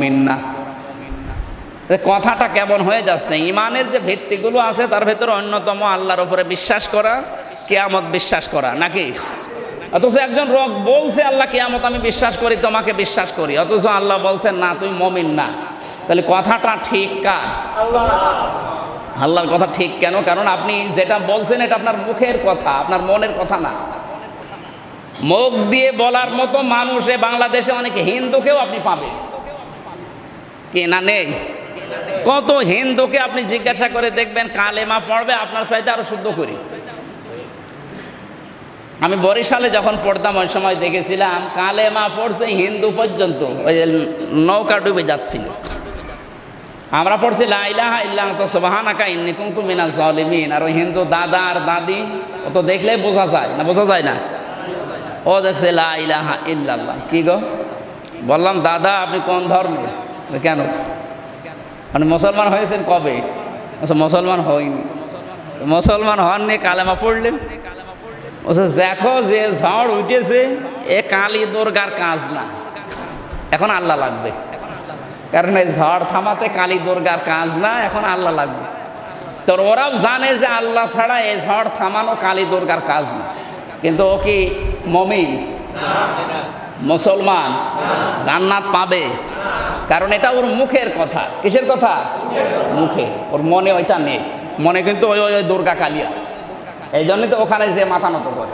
মমিন না কথাটা কেমন হয়ে যাচ্ছে? ইমানের যে ভিত্তিগুলো আছে তার ভেতরে অন্যতম আল্লাহর উপরে বিশ্বাস করা কেয়ামত বিশ্বাস করা নাকি? অথচ একজন রোগ বলছে আল্লাহ কেয়ামত আমি বিশ্বাস করি তোমাকে বিশ্বাস করি। অথচ আল্লাহ বলছেন না তুমি মমিন না। তাহলে কথাটা ঠিক কার? আল্লাহর কথা ঠিক কেন? কারণ আপনি যেটা বলছেন এটা আপনার মুখের কথা আপনার মনের কথা না। মুখ দিয়ে বলার মতো মানুষে বাংলাদেশে অনেক হিন্দুকেও আপনি পাবেন। কি না নেই। কত হিন্দুকে আপনি জিজ্ঞাসা করে দেখবেন কালেমা পড়বে, আপনার চাইতে আরও শুদ্ধ করি। আমি বরিশালে যখন পড়তাম, ওই সময় দেখেছিলাম কালেমা পড়ছে হিন্দু পর্যন্ত, ওই যে নৌকা ডুবে যাচ্ছিল। আমরা পড়ছি লাইলাহা ইল্লাহ সুবহানাকা ইন্নী কুনতু মিনাজ জালিমিন আর ওই হিন্দু দাদা আর দাদি, ও তো দেখলেই বোঝা যায়, না বোঝা যায় না? ও দেখছে, লা ইলাহা ইল্লাল্লাহ। কি গো? বললাম, দাদা, আপনি কোন ধর্মের? কেন? মানে মুসলমান হয়েছেন কবে? বলছে, মুসলমান হয়নি। মুসলমান হননি কালেমা পড়লেন। দেখো যে ঝড় উঠেছে এ কালী দুর্গার কাজ না। এখন আল্লাহ লাগবে। কারণ এই ঝড় থামাতে কালী দুর্গার কাজ না এখন আল্লাহ লাগবে। তো ওরাও জানে যে আল্লাহ ছাড়া এই ঝড় থামানো কালী দুর্গার কাজ না। কিন্তু ও কি মমিন? মুসলমান? জান্নাত পাবে? কারণ এটা ওর মুখের কথা। কিসের কথা? মুখে। ওর মনে ওইটা নেই। মনে কিন্তু ওই ওই দুর্গা কালী আছে। এই জন্যই তো ওখানে যে মাথা নত করে।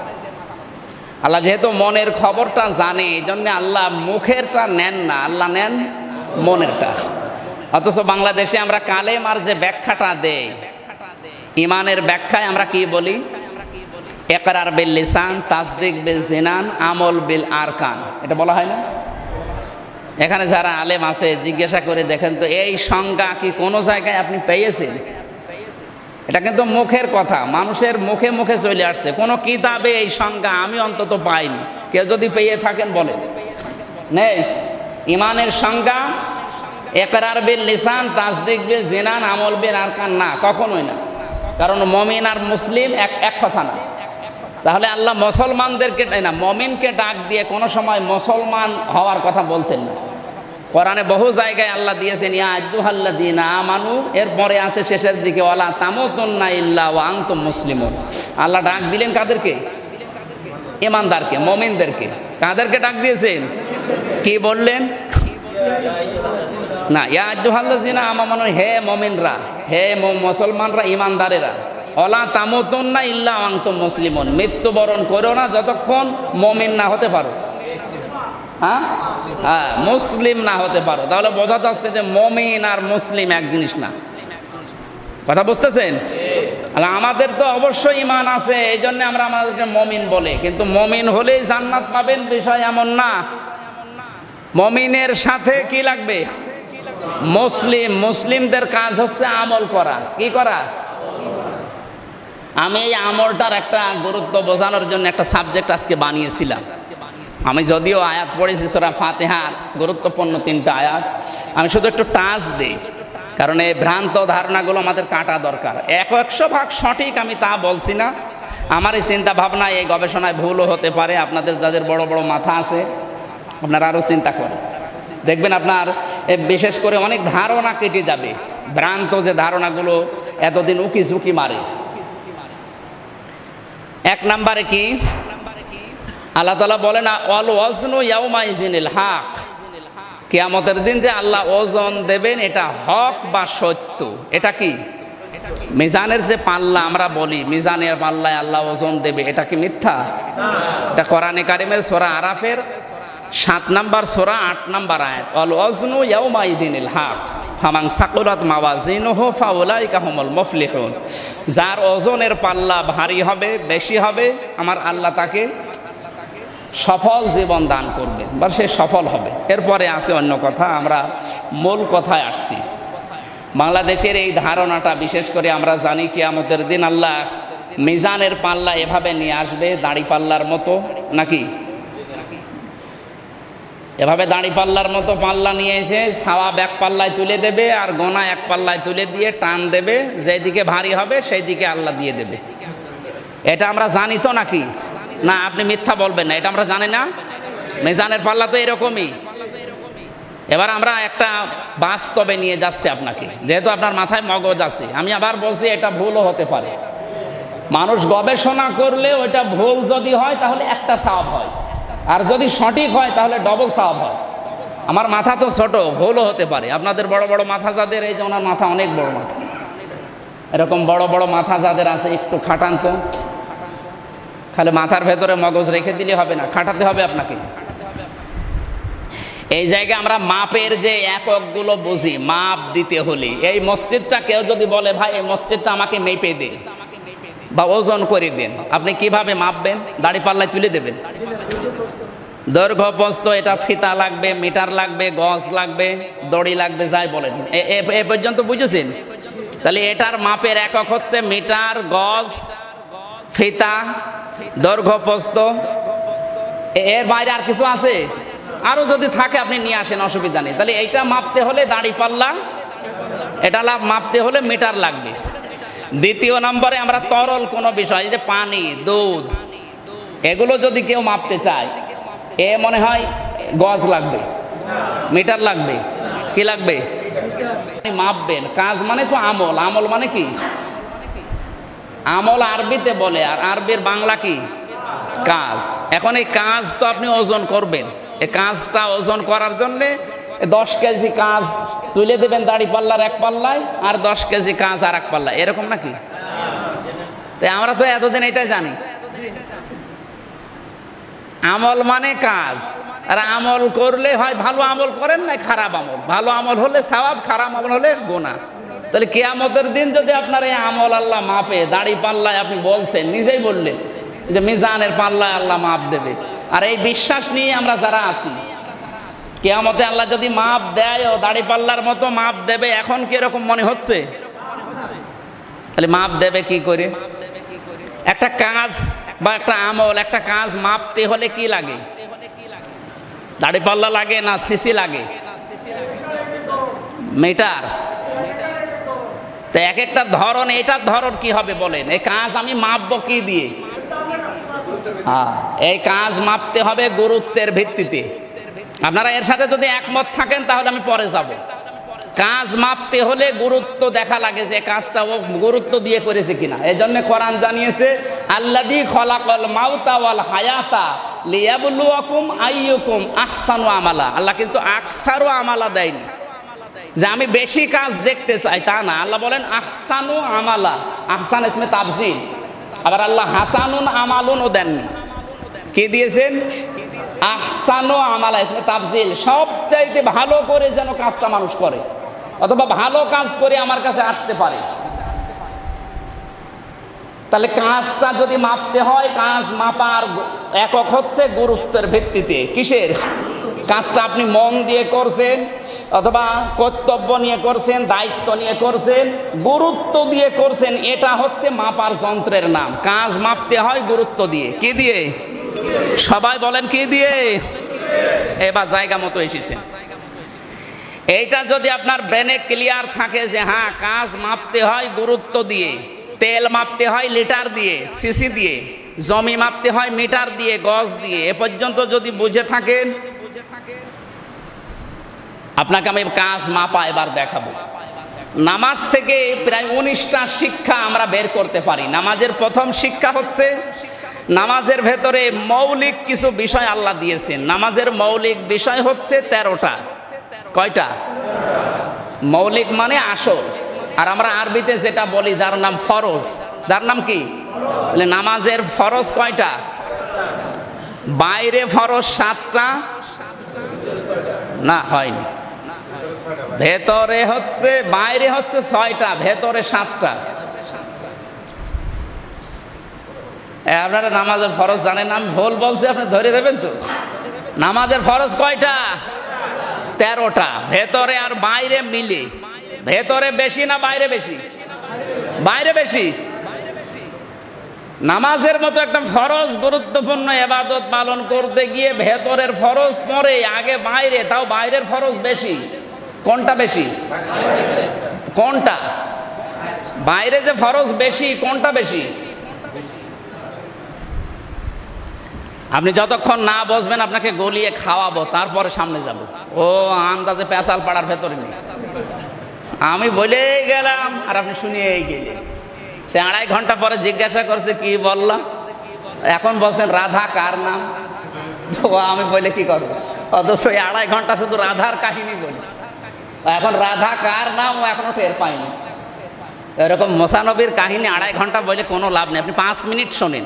আল্লাহ যেহেতু মনের খবরটা জানে এই জন্যে আল্লাহ মুখেরটা নেন না। আল্লাহ নেন মনেরটা। অথচ বাংলাদেশে আমরা কালেমার যে ব্যাখ্যাটা দেই, ইমানের ব্যাখ্যায় আমরা কি বলি? একরার বিল লিসান, তাসদিক বিল জিনান, আমল বিল আরকান। এটা বলা হয় না? এখানে যারা আলেম আছে, জিজ্ঞাসা করে দেখেন তো, এই সংজ্ঞা কি কোনো জায়গায় আপনি পেয়েছেন? এটা কিন্তু মুখের কথা, মানুষের মুখে মুখে চলে আসছে। কোনো কিতাবে এই সংজ্ঞা আমি অন্তত পাইনি। কেউ যদি পেয়ে থাকেন বলেন। নেই ইমানের সংজ্ঞা, একরার বিল লিসান, তাসদিক বিল জিনান, আমল বিল আরকান, না, কখনোই না। কারণ মমিন আর মুসলিম এক এক কথা না। তাহলে আল্লাহ মুসলমানদেরকে না মমিনকে ডাক দিয়ে কোনো সময় মুসলমান হওয়ার কথা বলতেন না। কোরআনে বহু জায়গায় আল্লাহ দিয়েছেন, ইয়া আজ্জুহাল্লা জিনা আমানু এরপরে আছে শেষের দিকে, ওয়ালা তামতুন্না ইল্লা ওয়া আনতুম মুসলিমুন আল্লাহ ডাক দিলেন কাদেরকে? ইমানদারকে, মমিনদেরকে। কাদেরকে ডাক দিয়েছেন? কি বললেন? না, ইয়া আজ্জুহাল্লা জিনা আমানু হে মমিনরা, হে মুসলমানরা, ইমানদারেরা। অলা তামতন না ইল্লা আনতুম মুসলিমুন। মৃত্যুবরণ করো না যতক্ষণ মমিন না হতে পারো। হ্যাঁ? হ্যাঁ মুসলিম না হতে পারো। তাহলে বোঝা যাচ্ছে যে মমিন আর মুসলিম এক জিনিস না। কথা বুঝতেছেন? তাহলে আমাদের তো অবশ্যই ইমান আছে এই জন্য আমরা আমাদেরকে মমিন বলে। কিন্তু মমিন হলেই জান্নাত পাবেন বিষয় এমন না। মমিনের সাথে কি লাগবে? মুসলিম। মুসলিমদের কাজ হচ্ছে আমল করা। কি করা? আমি এই আমলটার একটা গুরুত্ব বোঝানোর জন্য একটা সাবজেক্ট আজকে বানিয়েছিলাম। আমি যদিও আয়াত পড়েছি, সোরা ফাতেহার, গুরুত্বপূর্ণ তিনটা আয়াত। আমি শুধু একটু টাচ দিই, কারণ এই ভ্রান্ত ধারণাগুলো আমাদের কাটা দরকার। এক একশো ভাগ সঠিক আমি তা বলছি না। আমার এই চিন্তা ভাবনা এই গবেষণায় ভুলও হতে পারে। আপনাদের যাদের বড় বড় মাথা আছে, আপনারা আরও চিন্তা করেন। দেখবেন আপনার বিশেষ করে অনেক ধারণা কেটে যাবে। ভ্রান্ত যে ধারণাগুলো এতদিন উকি ঝুঁকি মারে। এক নাম্বারে কি? আল্লাহ তালা না অল ওয়াজনু ইয়াউমাইজিনিল হাক। কেয়ামতের দিন যে আল্লাহ ওজন দেবেন, এটা হক বা সত্য? এটা কি? মিজানের যে পাল্লা, আমরা বলি, মিজানের পাল্লায় আল্লাহ ওজন দেবে, এটা কি মিথ্যা? এটা কোরআনে কারিমের সোরা আরাফের সাত নাম্বার সোরা, আট নাম্বার আয়াত। অল ওজনু ইয়াউমাইদিনিল হক। ফামাং সাকুরাত মাওয়াজিনুহু ফাউলাইকা হুমুল মুফলিহুন। যার ওজনের পাল্লা ভারী হবে, বেশি হবে, আমার আল্লাহ তাকে সফল জীবন দান করবে, বা সে সফল হবে। এরপরে আছে অন্য কথা, আমরা মূল কথায় আসছি। বাংলাদেশের এই ধারণাটা, বিশেষ করে আমরা জানি কি আমাদের দিন আল্লাহ মিজানের পাল্লা এভাবে নিয়ে আসবে, দাড়ি পাল্লার মতো, নাকি? এভাবে দাঁড়ি পাল্লার মতো পাল্লা নিয়ে এসে সাওয়া এক পাল্লায় তুলে দেবে আর গোনা এক পাল্লায় তুলে দিয়ে টান দেবে, যেদিকে ভারী হবে সেই দিকে আল্লাহ দিয়ে দেবে। এটা আমরা জানি তো নাকি? না, আপনি মিথ্যা বলবেন না, এটা আমরা জানি না। মিজানের পাল্লা তো এরকমই। এবার আমরা একটা বাস্তবে নিয়ে যাচ্ছি আপনাকে, যেহেতু আপনার মাথায় মগজ আছে। আমি আবার বলছি, এটা ভুলও হতে পারে। মানুষ গবেষণা করলে ওইটা ভুল যদি হয়, তাহলে একটা সাপ হয়। আর যদি সঠিক হয়, তাহলে ডবল সাপ হয়। আমার মাথা তো ছোট, ভুলও হতে পারে। আপনাদের বড় বড় মাথা যাদের, এই যে ওনার মাথা অনেক বড় মাথা। এরকম বড় বড় মাথা যাদের আছে, একটু খাটান তো। খালি মাথার ভেতরে মগজ রেখে দিলে হবে না, খাটাতে হবে আপনাকে। এই জায়গায় আমরা মাপের যে এককগুলো বুঝি, মাপ দিতে হলে। এই মসজিদটা কেউ যদি বলে, ভাই, এই মসজিদটা আমাকে মেপে দিন বা ওজন করে দিন। আপনি কীভাবে মাপবেন? দাড়ি পাল্লায় তুলে দেবেন। দৈর্ঘ্য প্রস্থ এটা ফিতা লাগবে, মিটার লাগবে, গজ লাগবে, দড়ি লাগবে, যাই বলেন। এ- পর্যন্ত বুঝেছেন? তাহলে এটার মাপের একক হচ্ছে মিটার, গজ, ফিতা দৈর্ঘ্য প্রস্থ এ- এর বাইরে আর কিছু আছে? আরও যদি থাকে আপনি নিয়ে আসেন, অসুবিধা নেই। তাহলে এইটা মাপতে হলে দাড়ি পাল্লা, এটা লাভ মাপতে হলে মিটার লাগবে। দ্বিতীয় নম্বরে আমরা তরল কোনো বিষয় যে পানি, দুধ, এগুলো যদি কেউ মাপতে চায় এ মনে হয় গজ লাগবে, মিটার লাগবে, কি লাগবে? মাপবেন, কাজ মানে তো আমল আমল মানে কি? আমল আরবিতে বলে, আর আরবির বাংলা কি? কাজ। এখন এই কাজ তো আপনি ওজন করবেন। এই কাজটা ওজন করার জন্যে দশ কেজি কাজ তুলে দেবেন দাড়ি পাল্লার এক পাল্লায়, আর দশ কেজি কাজ আর এক পাল্লায়। এরকম নাকি? তাই আমরা তো এতদিন এটাই জানি। আমল মানে কাজ। আর আমল করলে হয় ভালো আমল করেন না, খারাপ আমল। ভালো আমল হলে সওয়াব খারাপ আমল হলে গোনা তাহলে কেয়ামতের দিন যদি আপনার এই আমল আল্লাহ মাপে, দাড়ি পাল্লায় আপনি বলছেন, নিজেই বললেন যে মিজানের পাল্লায় আল্লাহ মাপ দেবে। আর এই বিশ্বাস নিয়ে আমরা যারা আছি, কেয়ামতে আল্লাহ যদি মাপ দেয়, ও দাড়ি পাল্লার মতো মাপ দেবে, এখন কীরকম মনে হচ্ছে? তাহলে মাপ দেবে কি করে? একটা কাজ বা একটা আমল, একটা কাজ মাপতে হলে কি লাগে? দাড়ি পাল্লা লাগে না সিসি লাগে? মিটার। তো এক একটা ধরন, এটার ধরন কি হবে বলেন? এই কাজ আমি মাপবো কি দিয়ে? হ্যাঁ এই কাজ মাপতে হবে গুরুত্বের ভিত্তিতে। আপনারা এর সাথে যদি একমত থাকেন, তাহলে আমি পরে যাব। কাজ মাপতে হলে গুরুত্ব দেখা লাগে যে কাজটা ও গুরুত্ব দিয়ে করেছে কিনা। এই জন্য কোরআন জানিয়েছে আল্লাদি খলাকল মাউতা ওয়াল হায়াতা লিয়াবলুয়াকুম আইয়ুকুম আহসানু আমালা। আল্লাহ কিন্তু আকসারু আমালা দেয়নি। যে আমি বেশি কাজ দেখতে চাই তা না। আল্লাহ বলেন, আহসানু আমালা। আহসান ইসমে তাফজিল আবার আল্লাহ হাসানুন আমালুনও দেননি। কি দিয়েছেন? আহসানু আমালা। ইসমে তাফজিল সবচাইতে ভালো করে যেন কাজটা মানুষ করে। অথবা ভালো কাজ করে আমার কাছে আসতে পারে। তাহলে কাজটা যদি মাপতে হয়, কাজ মাপার একক হচ্ছে গুরুত্বের ভিত্তিতে। কিসের? কাজটা আপনি মন দিয়ে করছেন অথবা কর্তব্য নিয়ে করছেন, দায়িত্ব নিয়ে করছেন, গুরুত্ব দিয়ে করছেন, এটা হচ্ছে মাপার যন্ত্রের নাম। কাজ মাপতে হয় গুরুত্ব দিয়ে। কি দিয়ে? সবাই বলেন কি দিয়ে? এবার জায়গা মতো এসেছেন এইটা যদি আপনার ব্রেনে ক্লিয়ার থাকে যে হ্যাঁ কাজ মাপতে হয় গুরুত্ব দিয়ে, তেল মাপতে হয় লিটার দিয়ে সিসি দিয়ে, জমি মাপতে হয় মিটার দিয়ে, গজ দিয়ে, এ পর্যন্ত যদি বুঝে থাকেন, আপনাকে আমি কাজ মাপা এবার দেখাবো। নামাজ থেকে প্রায় উনিশটা শিক্ষা আমরা বের করতে পারি। নামাজের প্রথম শিক্ষা হচ্ছে, নামাজের ভেতরে মৌলিক কিছু বিষয় আল্লাহ দিয়েছেন। নামাজের মৌলিক বিষয় হচ্ছে তেরোটা। কয়টা? মৌলিক মানে আসল। আর আমরা আরবিতে যেটা বলি, যার নাম ফরজ। যার নাম কি? নামাজের ফরজ কয়টা? বাইরে ফরজ সাতটা? না, হয়নি। ভেতরে হচ্ছে, বাইরে হচ্ছে ছয়টা, ভেতরে সাতটা। আপনারা নামাজের ফরজ জানেন আমি ভুল বলছি, আপনি ধরে দেবেন তো? নামাজের ফরজ কয়টা? তেরোটা। ভেতরে আর বাইরে মিলে। ভেতরে বেশি না বাইরে বেশি? বাইরে বেশি? নামাজের মতো একটা ফরজ গুরুত্বপূর্ণ এবাদত পালন করতে গিয়ে ভেতরের ফরজ পরে আগে বাইরে, তাও বাইরের ফরজ বেশি। কোনটা বেশি? কোনটা? বাইরে যে ফরজ বেশি, কোনটা বেশি? আপনি যতক্ষণ না বসবেন, আপনাকে গলিয়ে খাওয়াবো, তারপরে সামনে যাব। ও, আন্দাজে পেঁচাল পাড়ার ভেতরে নেই। আমি বলেই গেলাম, আর আপনি শুনিয়েই গেলেন। সে আড়াই ঘণ্টা পরে জিজ্ঞাসা করছে, কি বললাম এখন বলছেন, রাধা, কার নাম? তো আমি বলে, কি করব? অথচ এই আড়াই ঘণ্টা শুধু রাধার কাহিনী বলিস এখন রাধা, কার নাম, ও এখনও টের পাইনি এরকম মোসানবীর কাহিনী আড়াই ঘণ্টা বলে কোনো লাভ নেই। আপনি পাঁচ মিনিট শোনেন।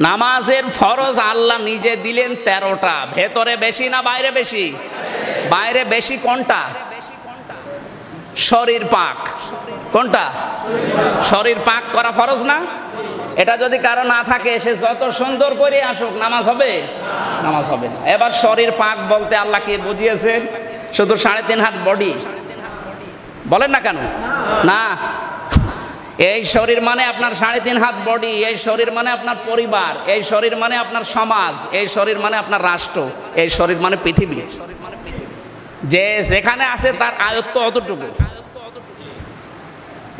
নামাজের ফরজ আল্লাহ নিজে দিলেন তেরোটা। ভেতরে বেশি না বাইরে বেশি? বাইরে বেশি কোনটা? শরীর পাক। কোনটা? শরীর পাক করা ফরজ না? এটা যদি কারও না থাকে, সে যত সুন্দর করে আসুক, নামাজ হবে? নামাজ হবে এবার শরীর পাক বলতে আল্লাহ কি বুঝিয়েছেন? শুধু সাড়ে তিন হাত বডি বলেন না কেন? না। এই শরীর মানে আপনার সাড়ে তিন হাত বডি এই শরীর মানে আপনার পরিবার, এই শরীর মানে আপনার সমাজ, এই শরীর মানে আপনার রাষ্ট্র, এই শরীর মানে পৃথিবী। যে যেখানে আছে তার আয়ত্ত অতটুকু।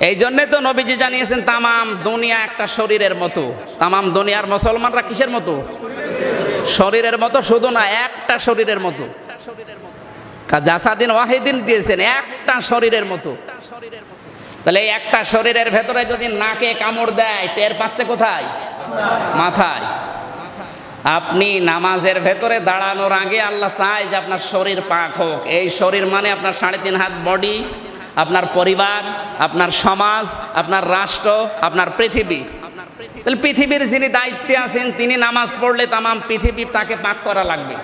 এই জন্যে তো নবীজি জানিয়েছেন, তামাম দুনিয়া একটা শরীরের মতো। তামাম দুনিয়ার মুসলমানরা কিসের মতো? শরীরের মতো শুধু না, একটা শরীরের মতো। জাসাদিন ওয়াহিদিন দিয়েছেন, একটা শরীরের মতো। তাহলে একটা শরীরের ভেতরে যদি নাকে কামড় দেয়, টের পাচ্ছে কোথায়? মাথায়। আপনি নামাজের ভেতরে দাঁড়ানোর আগে আল্লাহ চায় যে আপনার শরীর পাক হোক। এই শরীর মানে আপনার সাড়ে তিন হাত বডি আপনার পরিবার, আপনার সমাজ, আপনার রাষ্ট্র, আপনার পৃথিবী। তাহলে পৃথিবীর যিনি দায়িত্বে আছেন, তিনি নামাজ পড়লে তামাম পৃথিবী তাকে পাক করা লাগবে।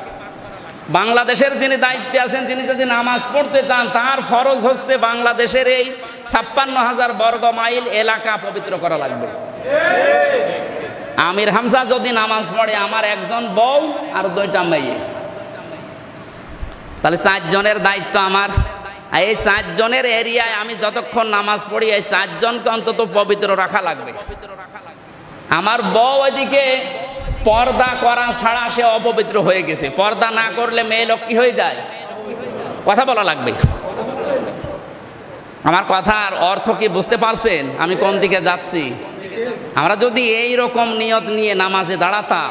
বাংলাদেশের যিনি দায়িত্বে আছেন, তিনি যদি নামাজ পড়তে চান, তার ফরজ হচ্ছে বাংলাদেশের এই ছাপ্পান্ন হাজার বর্গ মাইল এলাকা পবিত্র করা লাগবে। আমির হামজা যদি নামাজ পড়ে, আমার একজন বউ আর দুইটা মেয়ে। তাহলে চারজনের দায়িত্ব আমার। এই চারজনের এরিয়ায় আমি যতক্ষণ নামাজ পড়ি, এই চারজনকে অন্তত পবিত্র রাখা লাগবে। আমার বউ ওইদিকে পর্দা করা ছাড়া সে অপবিত্র হয়ে গেছে। পর্দা না করলে মেয়ে লোক কি হয়ে যায়? কথা বলা লাগবে। আমার কথার অর্থ কি বুঝতে পারছেন? আমি কোন দিকে যাচ্ছি? আমরা যদি এই রকম নিয়ত নিয়ে নামাজে দাঁড়াতাম,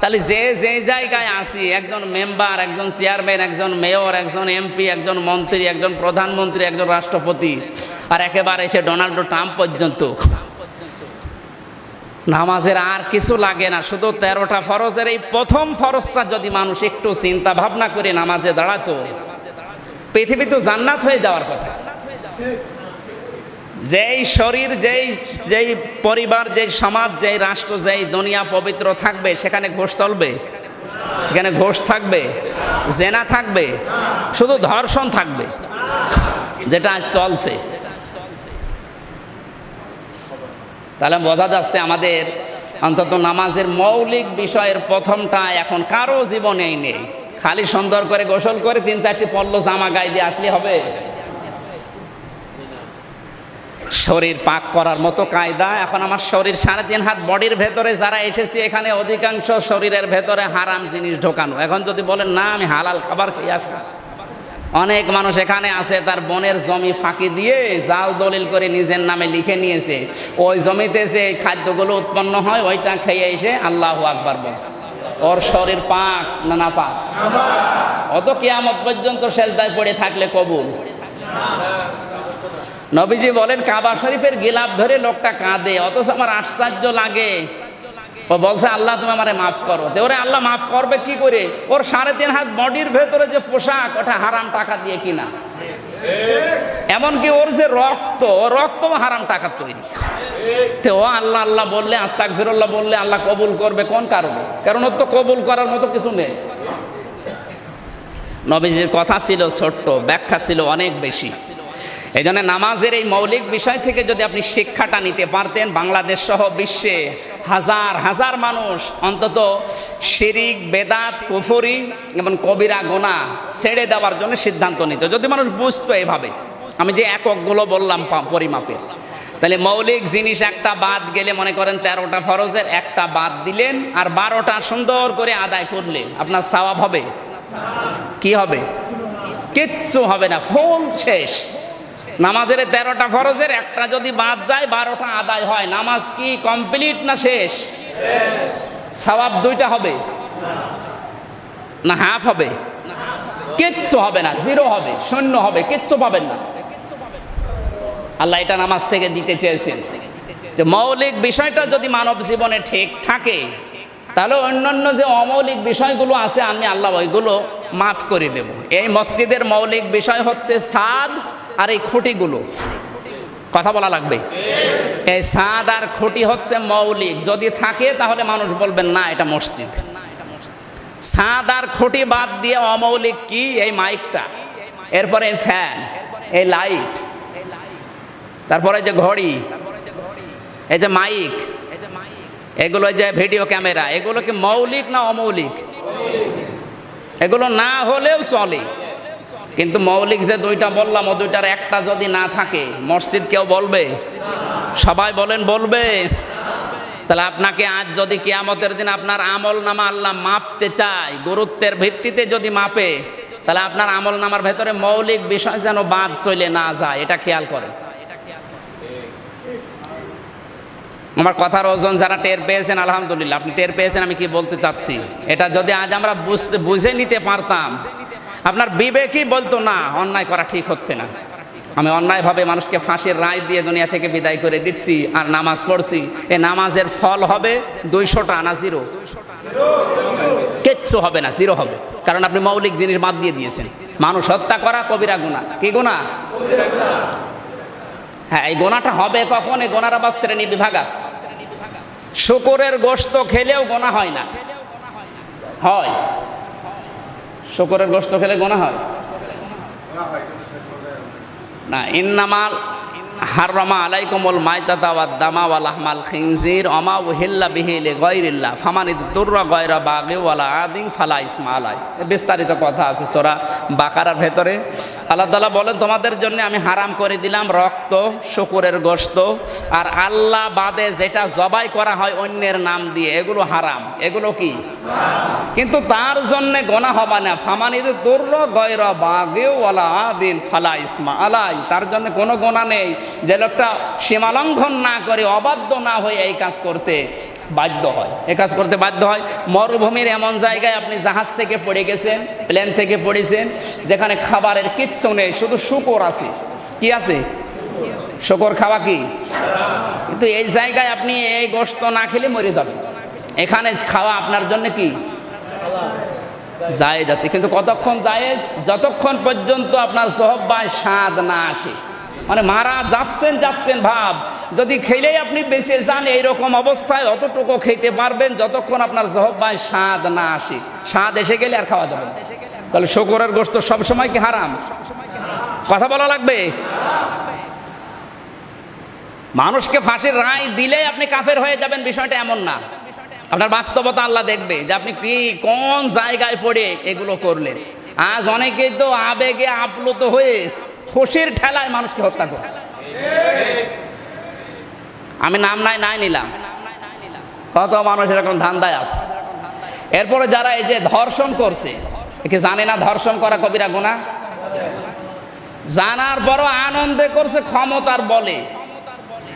তাহলে যে যে জায়গায় আসি একজন মেম্বার, একজন চেয়ারম্যান, একজন মেয়র, একজন এমপি, একজন মন্ত্রী, একজন প্রধানমন্ত্রী, একজন রাষ্ট্রপতি, আর একেবারে এসে ডোনাল্ড ট্রাম্প পর্যন্ত। নামাজের আর কিছু লাগে না, শুধু তেরোটা ফরজের এই প্রথম ফরজটা যদি মানুষ একটু চিন্তা ভাবনা করে নামাজে দাঁড়াতো, পৃথিবী তো জান্নাত হয়ে যাওয়ার কথা। যেই শরীর, যেই যেই পরিবার, যেই সমাজ, যেই রাষ্ট্র, যেই দুনিয়া পবিত্র থাকবে, সেখানে ঘোষ চলবে, সেখানে ঘোষ থাকবে, জেনা থাকবে, শুধু ধর্ষণ থাকবে, যেটা চলছে। তাহলে বোঝা যাচ্ছে আমাদের অন্তত নামাজের মৌলিক বিষয়ের প্রথমটা এখন কারও জীবনেই নেই। খালি সুন্দর করে গোসল করে তিন চারটি পল্ল জামা গায়ে দিয়ে আসলে হবে। শরীর পাক করার মতো কায়দা। এখন আমার শরীর সাড়ে তিন হাত বডির ভেতরে যারা এসেছি, এখানে অধিকাংশ শরীরের ভেতরে হারাম জিনিস ঢোকানো। এখন যদি বলেন, না, আমি হালাল খাবার খেয়ে আসব অনেক মানুষ এখানে আছে, তার বনের জমি ফাঁকি দিয়ে জাল দলিল করে নিজের নামে লিখে নিয়েছে। ওই জমিতে যে খাদ্যগুলো উৎপন্ন হয়, ওইটা খেয়ে এসে আল্লাহ আকবার বলছে। ওর শরীর পাক না না পাক? অত কিয়ামত পর্যন্ত শেষদায় পড়ে থাকলে কবুল। নবীজি বলেন, কাবা শরীফের গিলাপ ধরে লোকটা কাঁদে, অথচ আমার আশ্চর্য লাগে। ও বলছে, আল্লাহ, তুমি আমারে মাফ করো। তো ওরে আল্লাহ মাফ করবে কি করে? ওর সাড়ে তিন হাত বডির ভেতরে যে পোশাক, ওটা হারাম টাকা দিয়ে কিনা। এমনকি ওর যে রক্ত রক্ত হারাম টাকার তৈরি। তো ও আল্লাহ আল্লাহ বললে আস্তাক ফিরল্লাহ বললে আল্লাহ কবুল করবে কোন কারণে? কারণ ওর তো কবুল করার মতো কিছু নেই। নবীজির কথা ছিল ছোট্ট, ব্যাখ্যা ছিল অনেক বেশি। এই জন্য নামাজের এই মৌলিক বিষয় থেকে যদি আপনি শিক্ষাটা নিতে পারতেন, বাংলাদেশ সহ বিশ্বে হাজার হাজার মানুষ অন্তত শিরিক, বেদাত, কুফরি এবং কবিরা গোনা ছেড়ে দেওয়ার জন্য সিদ্ধান্ত নিত। যদি মানুষ বুঝতো এভাবে, আমি যে এককগুলো বললাম পরিমাপের। তাহলে মৌলিক জিনিস একটা বাদ গেলে মনে করেন তেরোটা ফরজের, একটা বাদ দিলেন আর বারোটা সুন্দর করে আদায় করলেন। আপনার সওয়াব হবে? কি হবে? কিচ্ছু হবে না, ফুল শেষ। নামাজের তেরোটা ফরজের, একটা যদি বাদ যায়, বারোটা আদায় হয়। নামাজ কি কমপ্লিট না শেষ? সওয়াব দুইটা হবে। না হাফ হবে। কিচ্ছু হবে না জিরো হবে, শূন্য হবে, কিচ্ছু পাবেন না। আল্লাহ এটা নামাজ থেকে দিতে চেয়েছেন। যে মৌলিক বিষয়টা যদি মানব জীবনে ঠিক থাকে, তাহলে অন্যান্য যে অমৌলিক বিষয়গুলো আছে, আমি আল্লাহ ওইগুলো মাফ করে দেব। এই মসজিদের মৌলিক বিষয় হচ্ছে সাদ আর এই খুঁটিগুলো। কথা বলা লাগবে? এই সাদ আর খুঁটি হচ্ছে মৌলিক। যদি থাকে তাহলে মানুষ বলবেন, না, এটা মসজিদ। সাদ আর খুঁটি বাদ দিয়ে অমৌলিক কি? এই মাইকটা। এরপরে ফ্যান, এই লাইট। তারপরে যে ঘড়ি, এই যে মাইক, এগুলো যে ভিডিও ক্যামেরা। এগুলো কি মৌলিক না অমৌলিক? এগুলো না হলেও চলে। কিন্তু মৌলিক যে দুইটা বললাম, ও দুইটার একটা যদি না থাকে, মসজিদ কেউ বলবে? সবাই বলেন, বলবে। তাহলে আপনাকে আজ যদি কেয়ামতের দিন আপনার আমল নামা আল্লাহ মাপতে চায়, গুরুত্বের ভিত্তিতে যদি মাপে, তাহলে আপনার আমল নামার ভেতরে মৌলিক বিষয় যেন বাদ চলে না যায়, এটা খেয়াল করেন আমার কথার ওজন যারা টের পেয়েছেন, আলহামদুলিল্লাহ, আপনি টের পেয়েছেন, আমি কি বলতে চাচ্ছি? এটা যদি আজ আমরা বুঝতে, বুঝে নিতে পারতাম আপনার বিবেকই বলতো, না, অন্যায় করা ঠিক হচ্ছে না। আমি অন্যায়ভাবে মানুষকে ফাঁসির রায় দিয়ে দুনিয়া থেকে বিদায় করে দিচ্ছি আর নামাজ পড়ছি। এ নামাজের ফল হবে দুইশোটা না জিরো। কিচ্ছু হবে না, জিরো হবে। কারণ আপনি মৌলিক জিনিস বাদ দিয়ে দিয়েছেন। মানুষ হত্যা করা কবিরা গুণা। কি গুণা? হ্যাঁ এই গোনাটা হবে কখন? এই গোনার আবার শ্রেণি বিভাগ আছে। শুকুরের গোস্ত খেলেও গোনা হয় না। হয়। শুকুরের গোস্ত খেলে গোনা হয়? না ইন্নামাল হাররামা আলাইকুমুল মাইতাতা ওয়াদ দামা ওয়াল আহমাল খিনজির অমা উহিল্লা বিহিলে গয়রিল্লা ফামানিদ তুর্রা গয়রা বাগে ওয়ালা আদিন ফালা ইসমা আলাই। এ বিস্তারিত কথা আছে সোরা বাকারার ভেতরে। আল্লাহ তালা বলেন, তোমাদের জন্য আমি হারাম করে দিলাম রক্ত, শুকুরের গোস্ত আর আল্লাহ বাদে যেটা জবাই করা হয় অন্যের নাম দিয়ে। এগুলো হারাম। এগুলো কি? কিন্তু তার জন্য গোনা হবে না। ফামানিদ তুর্র গয়রা বাগে ওয়ালা আদিন ফালা ইসমা আলাই। তার জন্য কোনো গোনা নেই। যে লোকটা সীমালঙ্ঘন না করে অবাধ্য না হয়ে এই কাজ করতে বাধ্য হয়। এ কাজ করতে বাধ্য হয়। মরুভূমির এমন জায়গায় আপনি জাহাজ থেকে পড়ে গেছেন প্লেন থেকে পড়েছেন, যেখানে খাবারের কিচ্ছু নেই, শুধু শুকর আছে। কি আছে? শুকর খাওয়া কি? কিন্তু এই জায়গায় আপনি এই গোস্ত না খেলে মরে যাবেন। এখানে খাওয়া আপনার জন্য কি? জায়েজ আছে। কিন্তু কতক্ষণ জায়েজ? যতক্ষণ পর্যন্ত আপনার জহব্বায় স্বাদ না আসে। মানে মারা যাচ্ছেন যাচ্ছেন, ভাব। যদি খেলেই আপনি বেঁচে যান, এইরকম অবস্থায় অতটুকু খেতে পারবেন যতক্ষণ আপনার জহব্বায় স্বাদ না আসে। স্বাদ এসে গেলে আর খাওয়া যাবে তাহলে শকুরের গোস্ত সবসময় কি হারাম? কথা বলা লাগবে? মানুষকে ফাঁসির রায় দিলে আপনি কাফের হয়ে যাবেন, বিষয়টা এমন না। আপনার বাস্তবতা আল্লাহ দেখবে যে আপনি কি, কোন জায়গায় পড়ে এগুলো করলেন। আজ অনেকেই তো আবেগে আপ্লুত হয়ে খুশির ঠেলায় মানুষকে হত্যা করছে। আমি নাম নাই নাই নিলাম। কত মানুষ এরকম ধান্দায় আছে। এরপরে যারা এই যে ধর্ষণ করছে একে জানে না ধর্ষণ করা কবিরা গুণা? জানার পরও আনন্দে করছে, ক্ষমতার বলে।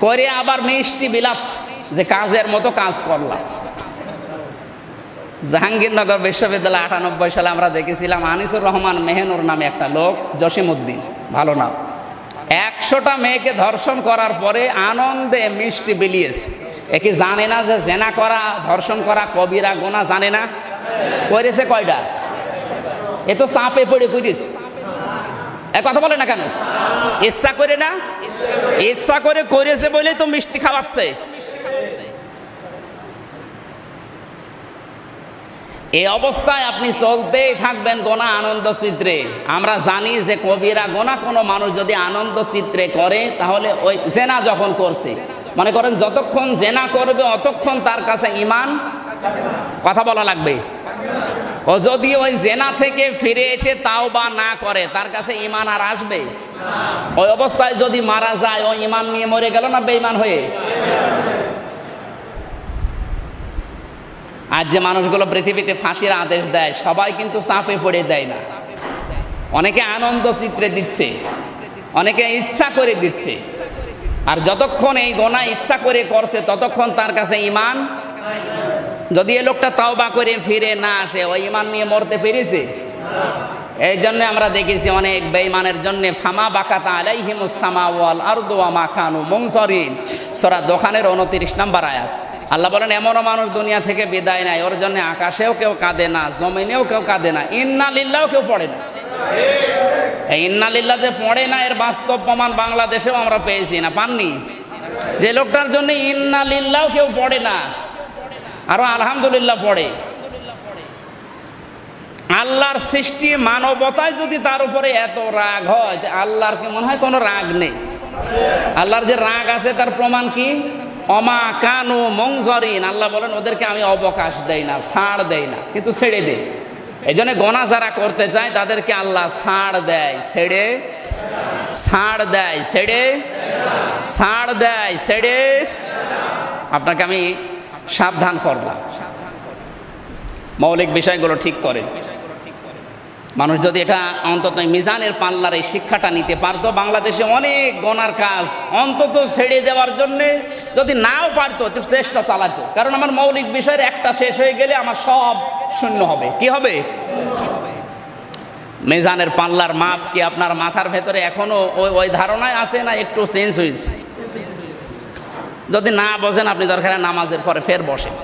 করে আবার মিষ্টি বিলাচ্ছে, যে কাজের মতো কাজ করলাম। জাহাঙ্গীরনগর বিশ্ববিদ্যালয় আটানব্বই সালে আমরা দেখেছিলাম আনিসুর রহমান মেহেনুর নামে একটা লোক, জসিমউদ্দিন, ভালো নাম। একশোটা মেয়েকে ধর্ষণ করার পরে আনন্দে মিষ্টি বিলিয়েছে। একে জানে না যে জেনা করা, ধর্ষণ করা কবিরা গোনা জানে না? করেছে কয়টা এ তো চাপে পড়ে করিস এ কথা বলে না কেন? ইচ্ছা করে না? ইচ্ছা করে করেছে বলেই তো মিষ্টি খাওয়াচ্ছে। এই অবস্থায় আপনি চলতেই থাকবেন গোনা আনন্দ চিত্রে। আমরা জানি যে কবিরা গোনা কোনো মানুষ যদি আনন্দ চিত্রে করে, তাহলে ওই জেনা যখন করছে। মনে করেন যতক্ষণ জেনা করবে, অতক্ষণ তার কাছে ইমান কথা বলা লাগবে। ও যদি ওই জেনা থেকে ফিরে এসে তাও বা না করে, তার কাছে ইমান আর আসবে? ওই অবস্থায় যদি মারা যায়, ও ইমান নিয়ে মরে গেল না বেইমান হয়ে? আজ যে মানুষগুলো পৃথিবীতে ফাঁসির আদেশ দেয়, সবাই কিন্তু চাপে পড়ে দেয় না। অনেকে আনন্দ চিত্রে দিচ্ছে, অনেকে ইচ্ছা করে দিচ্ছে। আর যতক্ষণ এই গোনা ইচ্ছা করে করছে, ততক্ষণ তার কাছে ইমান যদি এ লোকটা তাওবা করে ফিরে না আসে ওই ইমান নিয়ে মরতে পেরেছে? এই জন্য আমরা দেখেছি অনেক বেঈমানের জন্য, ফামা বাকাতা আলাইহিমুসামা ওয়াল আরদু ওয়া মা কানু মুনসারিন সূরা দোকানের 29 নাম্বার আয়াত। আল্লাহ বলেন, এমনও মানুষ দুনিয়া থেকে বিদায় নাই ওর জন্য আকাশেও কেউ কাঁদে না, জমিনেও কেউ কাঁদে না ইন্না লিল্লাও কেউ পড়ে না। এই ইন্না লিল্লাহ যে পড়ে না, এর বাস্তব প্রমাণ বাংলাদেশেও আমরা পেয়েছি না, পাননি? যে লোকটার জন্য ইন্না লিল্লাও কেউ পড়ে না, আরও আলহামদুলিল্লাহ পড়ে। আল্লাহর সৃষ্টি মানবতায় যদি তার উপরে এত রাগ হয় আল্লাহর কি মনে হয় কোনো রাগ নেই? আল্লাহর যে রাগ আছে, তার প্রমাণ কি? অমা কানু মংজরিন। আল্লাহ বলেন, ওদেরকে আমি অবকাশ দেই না, ছাড় দেই না, কিন্তু ছেড়ে দেই এই জন্য গণা যারা করতে চায়, তাদেরকে আল্লাহ ছাড় দেয়, ছেড়ে, ছাড় দেয়, ছেড়ে, ছাড় দেয়, ছেড়ে। আপনাকে আমি সাবধান করলাম। মৌলিক বিষয়গুলো ঠিক করে মানুষ যদি এটা অন্তত মিজানের পাল্লার এই শিক্ষাটা নিতে পারতো, বাংলাদেশে অনেক গনার কাজ অন্তত ছেড়ে দেওয়ার জন্য যদি নাও পারতো চেষ্টা চালাতো। কারণ আমার মৌলিক বিষয়ের একটা শেষ হয়ে গেলে আমার সব শূন্য হবে। কি হবে? মেজানের পাল্লার মাপ কি আপনার মাথার ভেতরে এখনও ওই ওই ধারণায় আছে না একটু চেঞ্জ হয়েছে? যদি না বসেন আপনি দরকার নামাজের পরে ফের বসেন।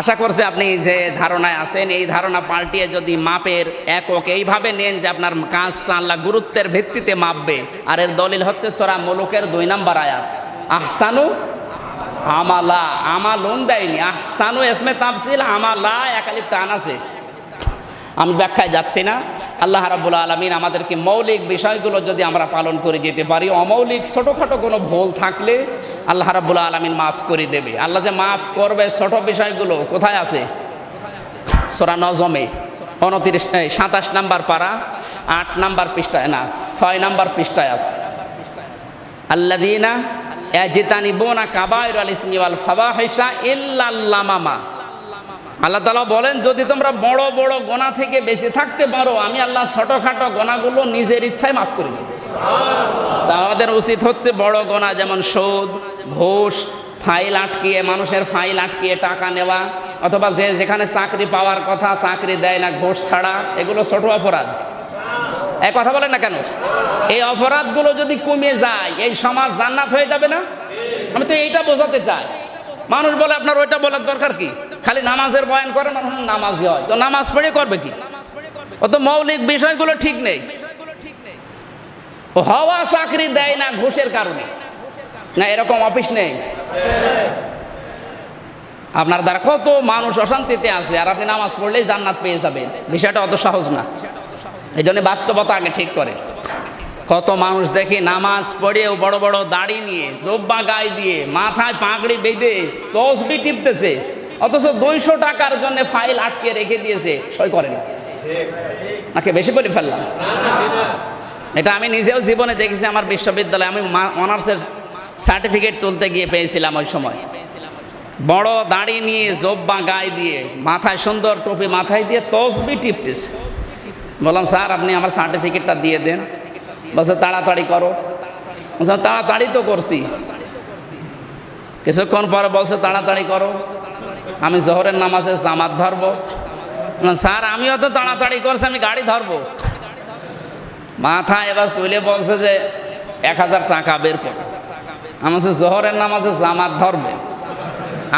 আশা করছে আপনি যে ধারণায় আছেন, এই ধারণা পাল্টিয়ে যদি মাপের একক এইভাবে নেন যে আপনার কাজটা টানলা গুরুত্বের ভিত্তিতে মাপবে, আর এর দলিল হচ্ছে সরা মুলুকের দুই নাম্বার আয়াত। আহসানু আমালা, আমালুন দেয়নি। আহসানু এসমে তাফসিল, আমালা একালি টান আছে। আমি ব্যাখ্যায় যাচ্ছি না। আল্লাহ রাবুল আলমিন আমাদেরকে মৌলিক বিষয়গুলো যদি আমরা পালন করে যেতে পারি, অমৌলিক ছোটোখাটো কোনো ভুল থাকলে আল্লাহ রাবুল আলমিন মাফ করে দেবে। আল্লাহ যে মাফ করবে ছোট বিষয়গুলো কোথায় আছে? সোরা নজমে, উনত্রিশ সাতাশ নাম্বার পারা, আট নাম্বার পৃষ্ঠায়, না, ছয় নাম্বার পৃষ্ঠায় আছে। আল্লাদিনা জিতানি বোনা কাবায়র আল ইসমি আল ফাবা হেসা ইল্লাল্লামামা আল্লাহ তালা বলেন, যদি তোমরা বড় বড় গোনা থেকে বেঁচে থাকতে পারো, আমি আল্লাহ ছোটোখাটো গোনাগুলো নিজের ইচ্ছায় মাফ করে তা আমাদের উচিত হচ্ছে বড় গোনা, যেমন সুদ, ঘোষ, ফাইল আটকিয়ে, মানুষের ফাইল আটকিয়ে টাকা নেওয়া, অথবা যে যেখানে চাকরি পাওয়ার কথা, চাকরি দেয় না, ঘোষ ছাড়া, এগুলো ছোট অপরাধ। এক কথা বলেন না কেন? এই অপরাধগুলো যদি কমে যায়, এই সমাজ জান্নাত হয়ে যাবে না? আমি তো এইটা বোঝাতে চাই। মানুষ বলে আপনার ওইটা বলার দরকার কি? খালি নামাজের বয়ান করে মানুষ নামাজই হয়। তো নামাজ পড়ে করবে কি? ও তো মৌলিক বিষয়গুলো ঠিক নেই। হওয়া চাকরি দেয় না ঘুষের কারণে। না, এরকম অফিস নেই। আপনার দ্বারা কত মানুষ অশান্তিতে আছে, আর আপনি নামাজ পড়লেই জান্নাত পেয়ে যাবেন। বিষয়টা অত সহজ না। এই জন্য বাস্তবতা আগে ঠিক করে। কত মানুষ দেখি নামাজ পড়েও বড় বড় দাড়ি নিয়ে, জব্বা গায়ে দিয়ে, মাথায় পাগড়ি বেঁধে তসবি টিপতেছে, অথচ দুইশো টাকার জন্য ফাইল আটকে রেখে দিয়েছে, সই করে না। নাকি বেশি করে ফেললাম। এটা আমি নিজেও জীবনে দেখেছি, আমার বিশ্ববিদ্যালয়ে আমি অনার্সের সার্টিফিকেট তুলতে গিয়ে পেয়েছিলাম ওই সময়। বড় দাড়ি নিয়ে, জব্বা গায়ে দিয়ে, মাথায় সুন্দর টুপি, মাথায় দিয়ে তসবি টিপতেছে। বললাম, স্যার, আপনি আমার সার্টিফিকেটটা দিয়ে দেন। বলছে, তাড়াতাড়ি করো। তাড়াতাড়ি তো করছি। কিছুক্ষণ পরে বলছে, তাড়াতাড়ি করো। আমি জহরের নামাজে জামাত ধরবো। স্যার, আমিও তো তাড়াতাড়ি করছি, আমি গাড়ি ধরবো। মাথা এবার তুলে বলছে যে, এক হাজার টাকা বের করো। আমি জহরের নামাজে জামাত ধরবে?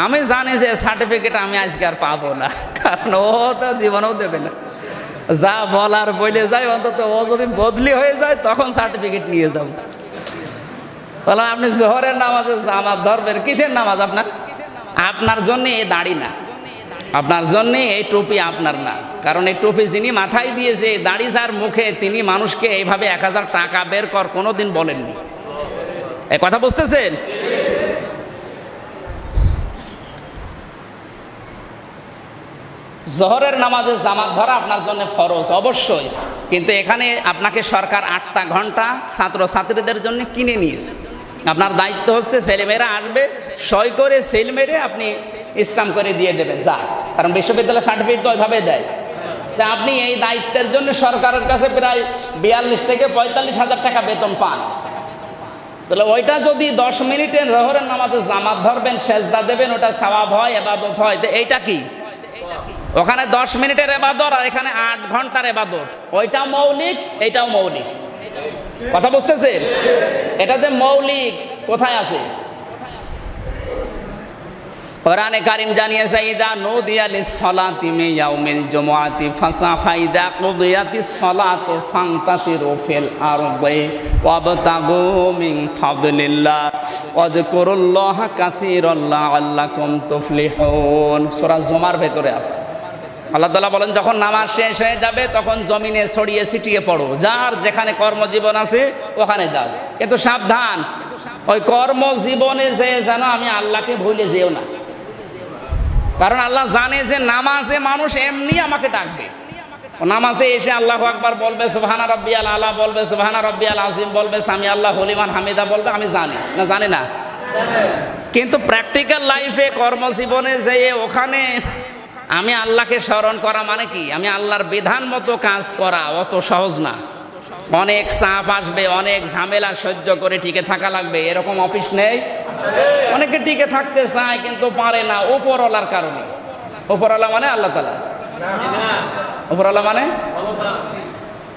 আমি জানি যে সার্টিফিকেট আমি আজকে আর পাবো না, কারণ ও তো জীবনেও দেবে না। যা বলার বলে যায়, অন্তত ও যদি বদলি হয়ে যায়, তখন সার্টিফিকেট নিয়ে যাব। তাহলে আপনি জোহরের নামাজে জামাত ধরবেন, কিসের নামাজ আপনার? আপনার জন্য এই দাড়ি না। আপনার জন্য এই টুপি আপনার না। কারণ এই টুপি যিনি মাথায় দিয়েছে দাড়ি যার মুখে, তিনি মানুষকে এইভাবে এক হাজার টাকা বের কর কোনো দিন বলেননি। এ কথা বুঝতেছেন? জহরের নামাজে জামাত ধরা আপনার জন্য ফরজ, অবশ্যই। কিন্তু এখানে আপনাকে সরকার আটটা ঘণ্টা ছাত্র ছাত্রীদের জন্য কিনে নিয়েছে। আপনার দায়িত্ব হচ্ছে ছেলেমেয়েরা আসবে, সই করে সেল মেরে আপনি ইসলাম করে দিয়ে দেবেন যা কারণ বিশ্ববিদ্যালয় সার্টিফিকেট ওইভাবে দেয়। তা আপনি এই দায়িত্বের জন্য সরকারের কাছে প্রায় বিয়াল্লিশ থেকে পঁয়তাল্লিশ হাজার টাকা বেতন পান। তাহলে ওইটা যদি দশ মিনিটে জহরের নামাজে জামাত ধরবেন, সেজদা দেবেন, ওটা সওয়াব হয়, এবাদত হয়। তো এইটা কি? ওখানে দশ মিনিটের এবাদত আর এখানে আট ঘণ্টার এবাদত। ওইটা মৌলিক, এটাও মৌলিক। কথা বুঝতেছেন? এটা যে মৌলিক, কোথায় আছে? কোরআনে কারিম জানিয়েছে, ইদা নদিয়া লিসসালাতি মে ইয়াউমিল জুমআতি ফাইদা কুদিয়াতিস সালাতু ফান্তাশিরু ফিল আরদি ওয়াবতাগু মিন ফাদলিল্লাহ ভেতরে আছে। আল্লাহ তালা বলেন, যখন নামাজ শেষ হয়ে যাবে, তখন জমিনে ছড়িয়ে ছিটিয়ে পড়ো। যার যেখানে কর্মজীবন আছে, ওখানে যাও। কিন্তু সাবধান, ওই কর্মজীবনে যে যেন আমি আল্লাহকে ভুলে যেও না। কারণ আল্লাহ জানে যে নামাজে মানুষ এমনি আমাকে ডাকবে। নামাজে এসে আল্লাহ আকবার বলবে, সুবহানা রব্বিয়াল আলা বলবে, সুবহানা রব্বিয়াল আজিম বলবে সামি আল্লাহ হলিমান হামিদা বলবে, আমি জানি। না জানি না। কিন্তু প্র্যাকটিক্যাল লাইফে কর্মজীবনে যেয়ে ওখানে আমি আল্লাহকে স্মরণ করা মানে কি? আমি আল্লাহর বিধান মতো কাজ করা অত সহজ না। অনেক চাপ আসবে, অনেক ঝামেলা সহ্য করে টিকে থাকা লাগবে। এরকম অফিস নেই? অনেকে টিকে থাকতে চায় কিন্তু পারে না, উপরওয়ালার কারণে। উপরওয়ালা মানে আল্লাহ তালা উপরওয়ালা মানে?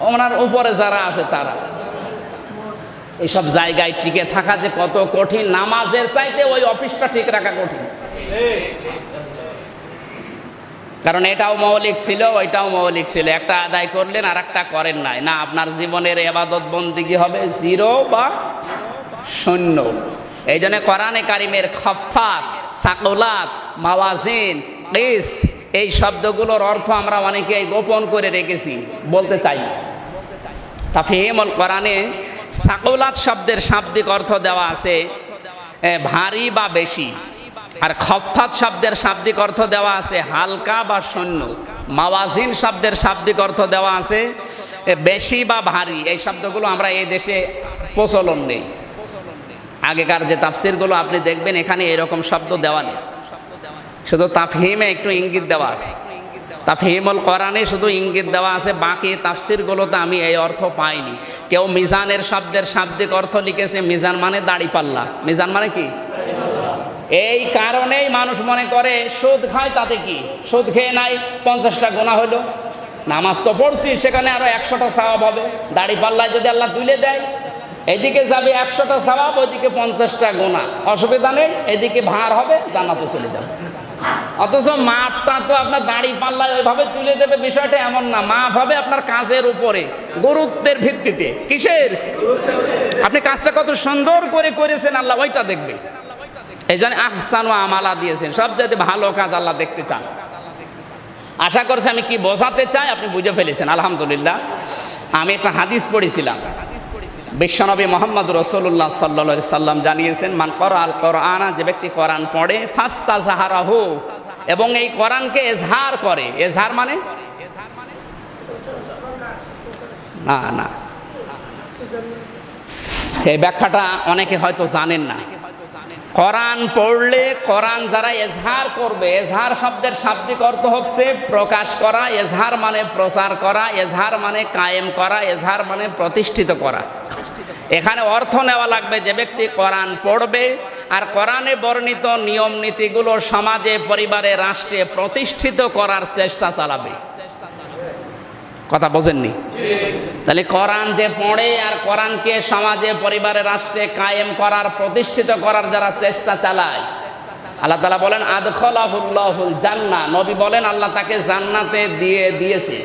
ওনার উপরে যারা আছে তারা। এইসব জায়গায় টিকে থাকা যে কত কঠিন, নামাজের চাইতে ওই অফিসটা ঠিক রাখা কঠিন। কারণ এটাও মৌলিক ছিল, ওইটাও মৌলিক ছিল। একটা আদায় করলেন আর একটা করেন নাই। না, আপনার জীবনের এবাদত বন্দিগি হবে? জিরো বা শূন্য। এই জন্য কোরআনে কারিমের খফাত সাকুলাত, মাওয়াজিন এই শব্দগুলোর অর্থ আমরা অনেকেই গোপন করে রেখেছি, বলতে চাই। তাফিহিমুল কোরআনে সাকুলাত শব্দের শাব্দিক অর্থ দেওয়া আছে ভারী বা বেশি। আর খফাত শব্দের শাব্দিক অর্থ দেওয়া আছে হালকা বা শূন্য। মাওয়াজিন শব্দের শাব্দিক অর্থ দেওয়া আছে বেশি বা ভারী। এই শব্দগুলো আমরা এই দেশে প্রচলন নেই। আগেকার যে তাফসিরগুলো আপনি দেখবেন, এখানে এরকম শব্দ দেওয়া নেই। শুধু তাফহিমে একটু ইঙ্গিত দেওয়া আছে। তাফহিমুল কোরআনে শুধু ইঙ্গিত দেওয়া আছে, বাকি তাফসিরগুলোতে আমি এই অর্থ পাইনি। কেউ মিজানের শব্দের শাব্দিক অর্থ লিখেছে, মিজান মানে দাড়ি পাল্লা। মিজান মানে কি? এই কারণেই মানুষ মনে করে, সুদ খায় তাতে কি? সুদ খেয়ে নাই, পঞ্চাশটা গোনা হলো। নামাজ তো পড়ছি, সেখানে আরও একশোটা স্বভাব হবে। দাড়ি পাল্লায় যদি আল্লাহ তুলে দেয়, এদিকে যাবে একশোটা স্বভাব, ওইদিকে পঞ্চাশটা গোনা। অসুবিধা নেই, এদিকে ভার হবে জানাতে চলে যাবে। অথচ মাপটা তো আপনার দাড়ি পাল্লায় ওইভাবে তুলে দেবে, বিষয়টা এমন না। মাপ হবে আপনার কাজের উপরে, গুরুত্বের ভিত্তিতে। কিসের? আপনি কাজটা কত সুন্দর করে করেছেন, আল্লাহ ওইটা দেখবে। এই জন্য আহসান ও আমালা দিয়েছেন। সব যাতে ভালো কাজ আল্লাহ দেখতে চান। আশা করছি আমি কি বোঝাতে চাই, আপনি বুঝে ফেলেছেন, আলহামদুলিল্লাহ। আমি একটা হাদিস পড়েছিলাম। বিশ্বনবী মোহাম্মদ রসুল্লাহ সাল্লা সাল্লাম জানিয়েছেন, মান কর আল কোরআনা যে ব্যক্তি কোরআন পড়ে ফাস্তা জাহারাহ এবং এই কোরআনকে এজহার করে। এজহার মানে? না না। এই ব্যাখ্যাটা অনেকে হয়তো জানেন না। কোরআন পড়লে কোরআন যারা এজহার করবে, এজহার শব্দের শাব্দিক অর্থ হচ্ছে প্রকাশ করা, এজহার মানে প্রচার করা, এজহার মানে কায়েম করা, এজহার মানে প্রতিষ্ঠিত করা। এখানে অর্থ নেওয়া লাগবে যে ব্যক্তি কোরআন পড়বে, আর কোরআনে বর্ণিত নিয়ম নীতিগুলো সমাজে, পরিবারে, রাষ্ট্রে প্রতিষ্ঠিত করার চেষ্টা চালাবে। কথা বোঝেননি? তাহলে কোরআন যে পড়ে আর কোরআনকে সমাজে, পরিবারে, রাষ্ট্রে কায়েম করার, প্রতিষ্ঠিত করার যারা চেষ্টা চালায়, আল্লাহ তালা বলেন, আদখলাহুল্লাহুল জান্না নবী বলেন, আল্লাহ তাকে জান্নাতে দিয়ে দিয়েছে।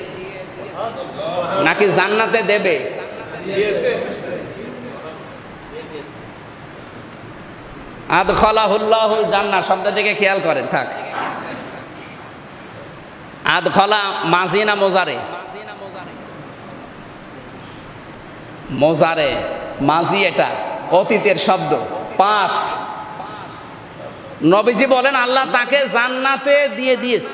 নাকি জান্নাতে দেবে? আদখলাহুল্লাহুল জান্না শব্দ দিকে খেয়াল করেন, থাক। আদখলা মাঝি না মোজারে? মোজারে, মাঝি এটা, অতীতের শব্দ পাস্ট নবীজি বলেন, আল্লাহ তাকে জান্নাতে দিয়ে দিয়েছে।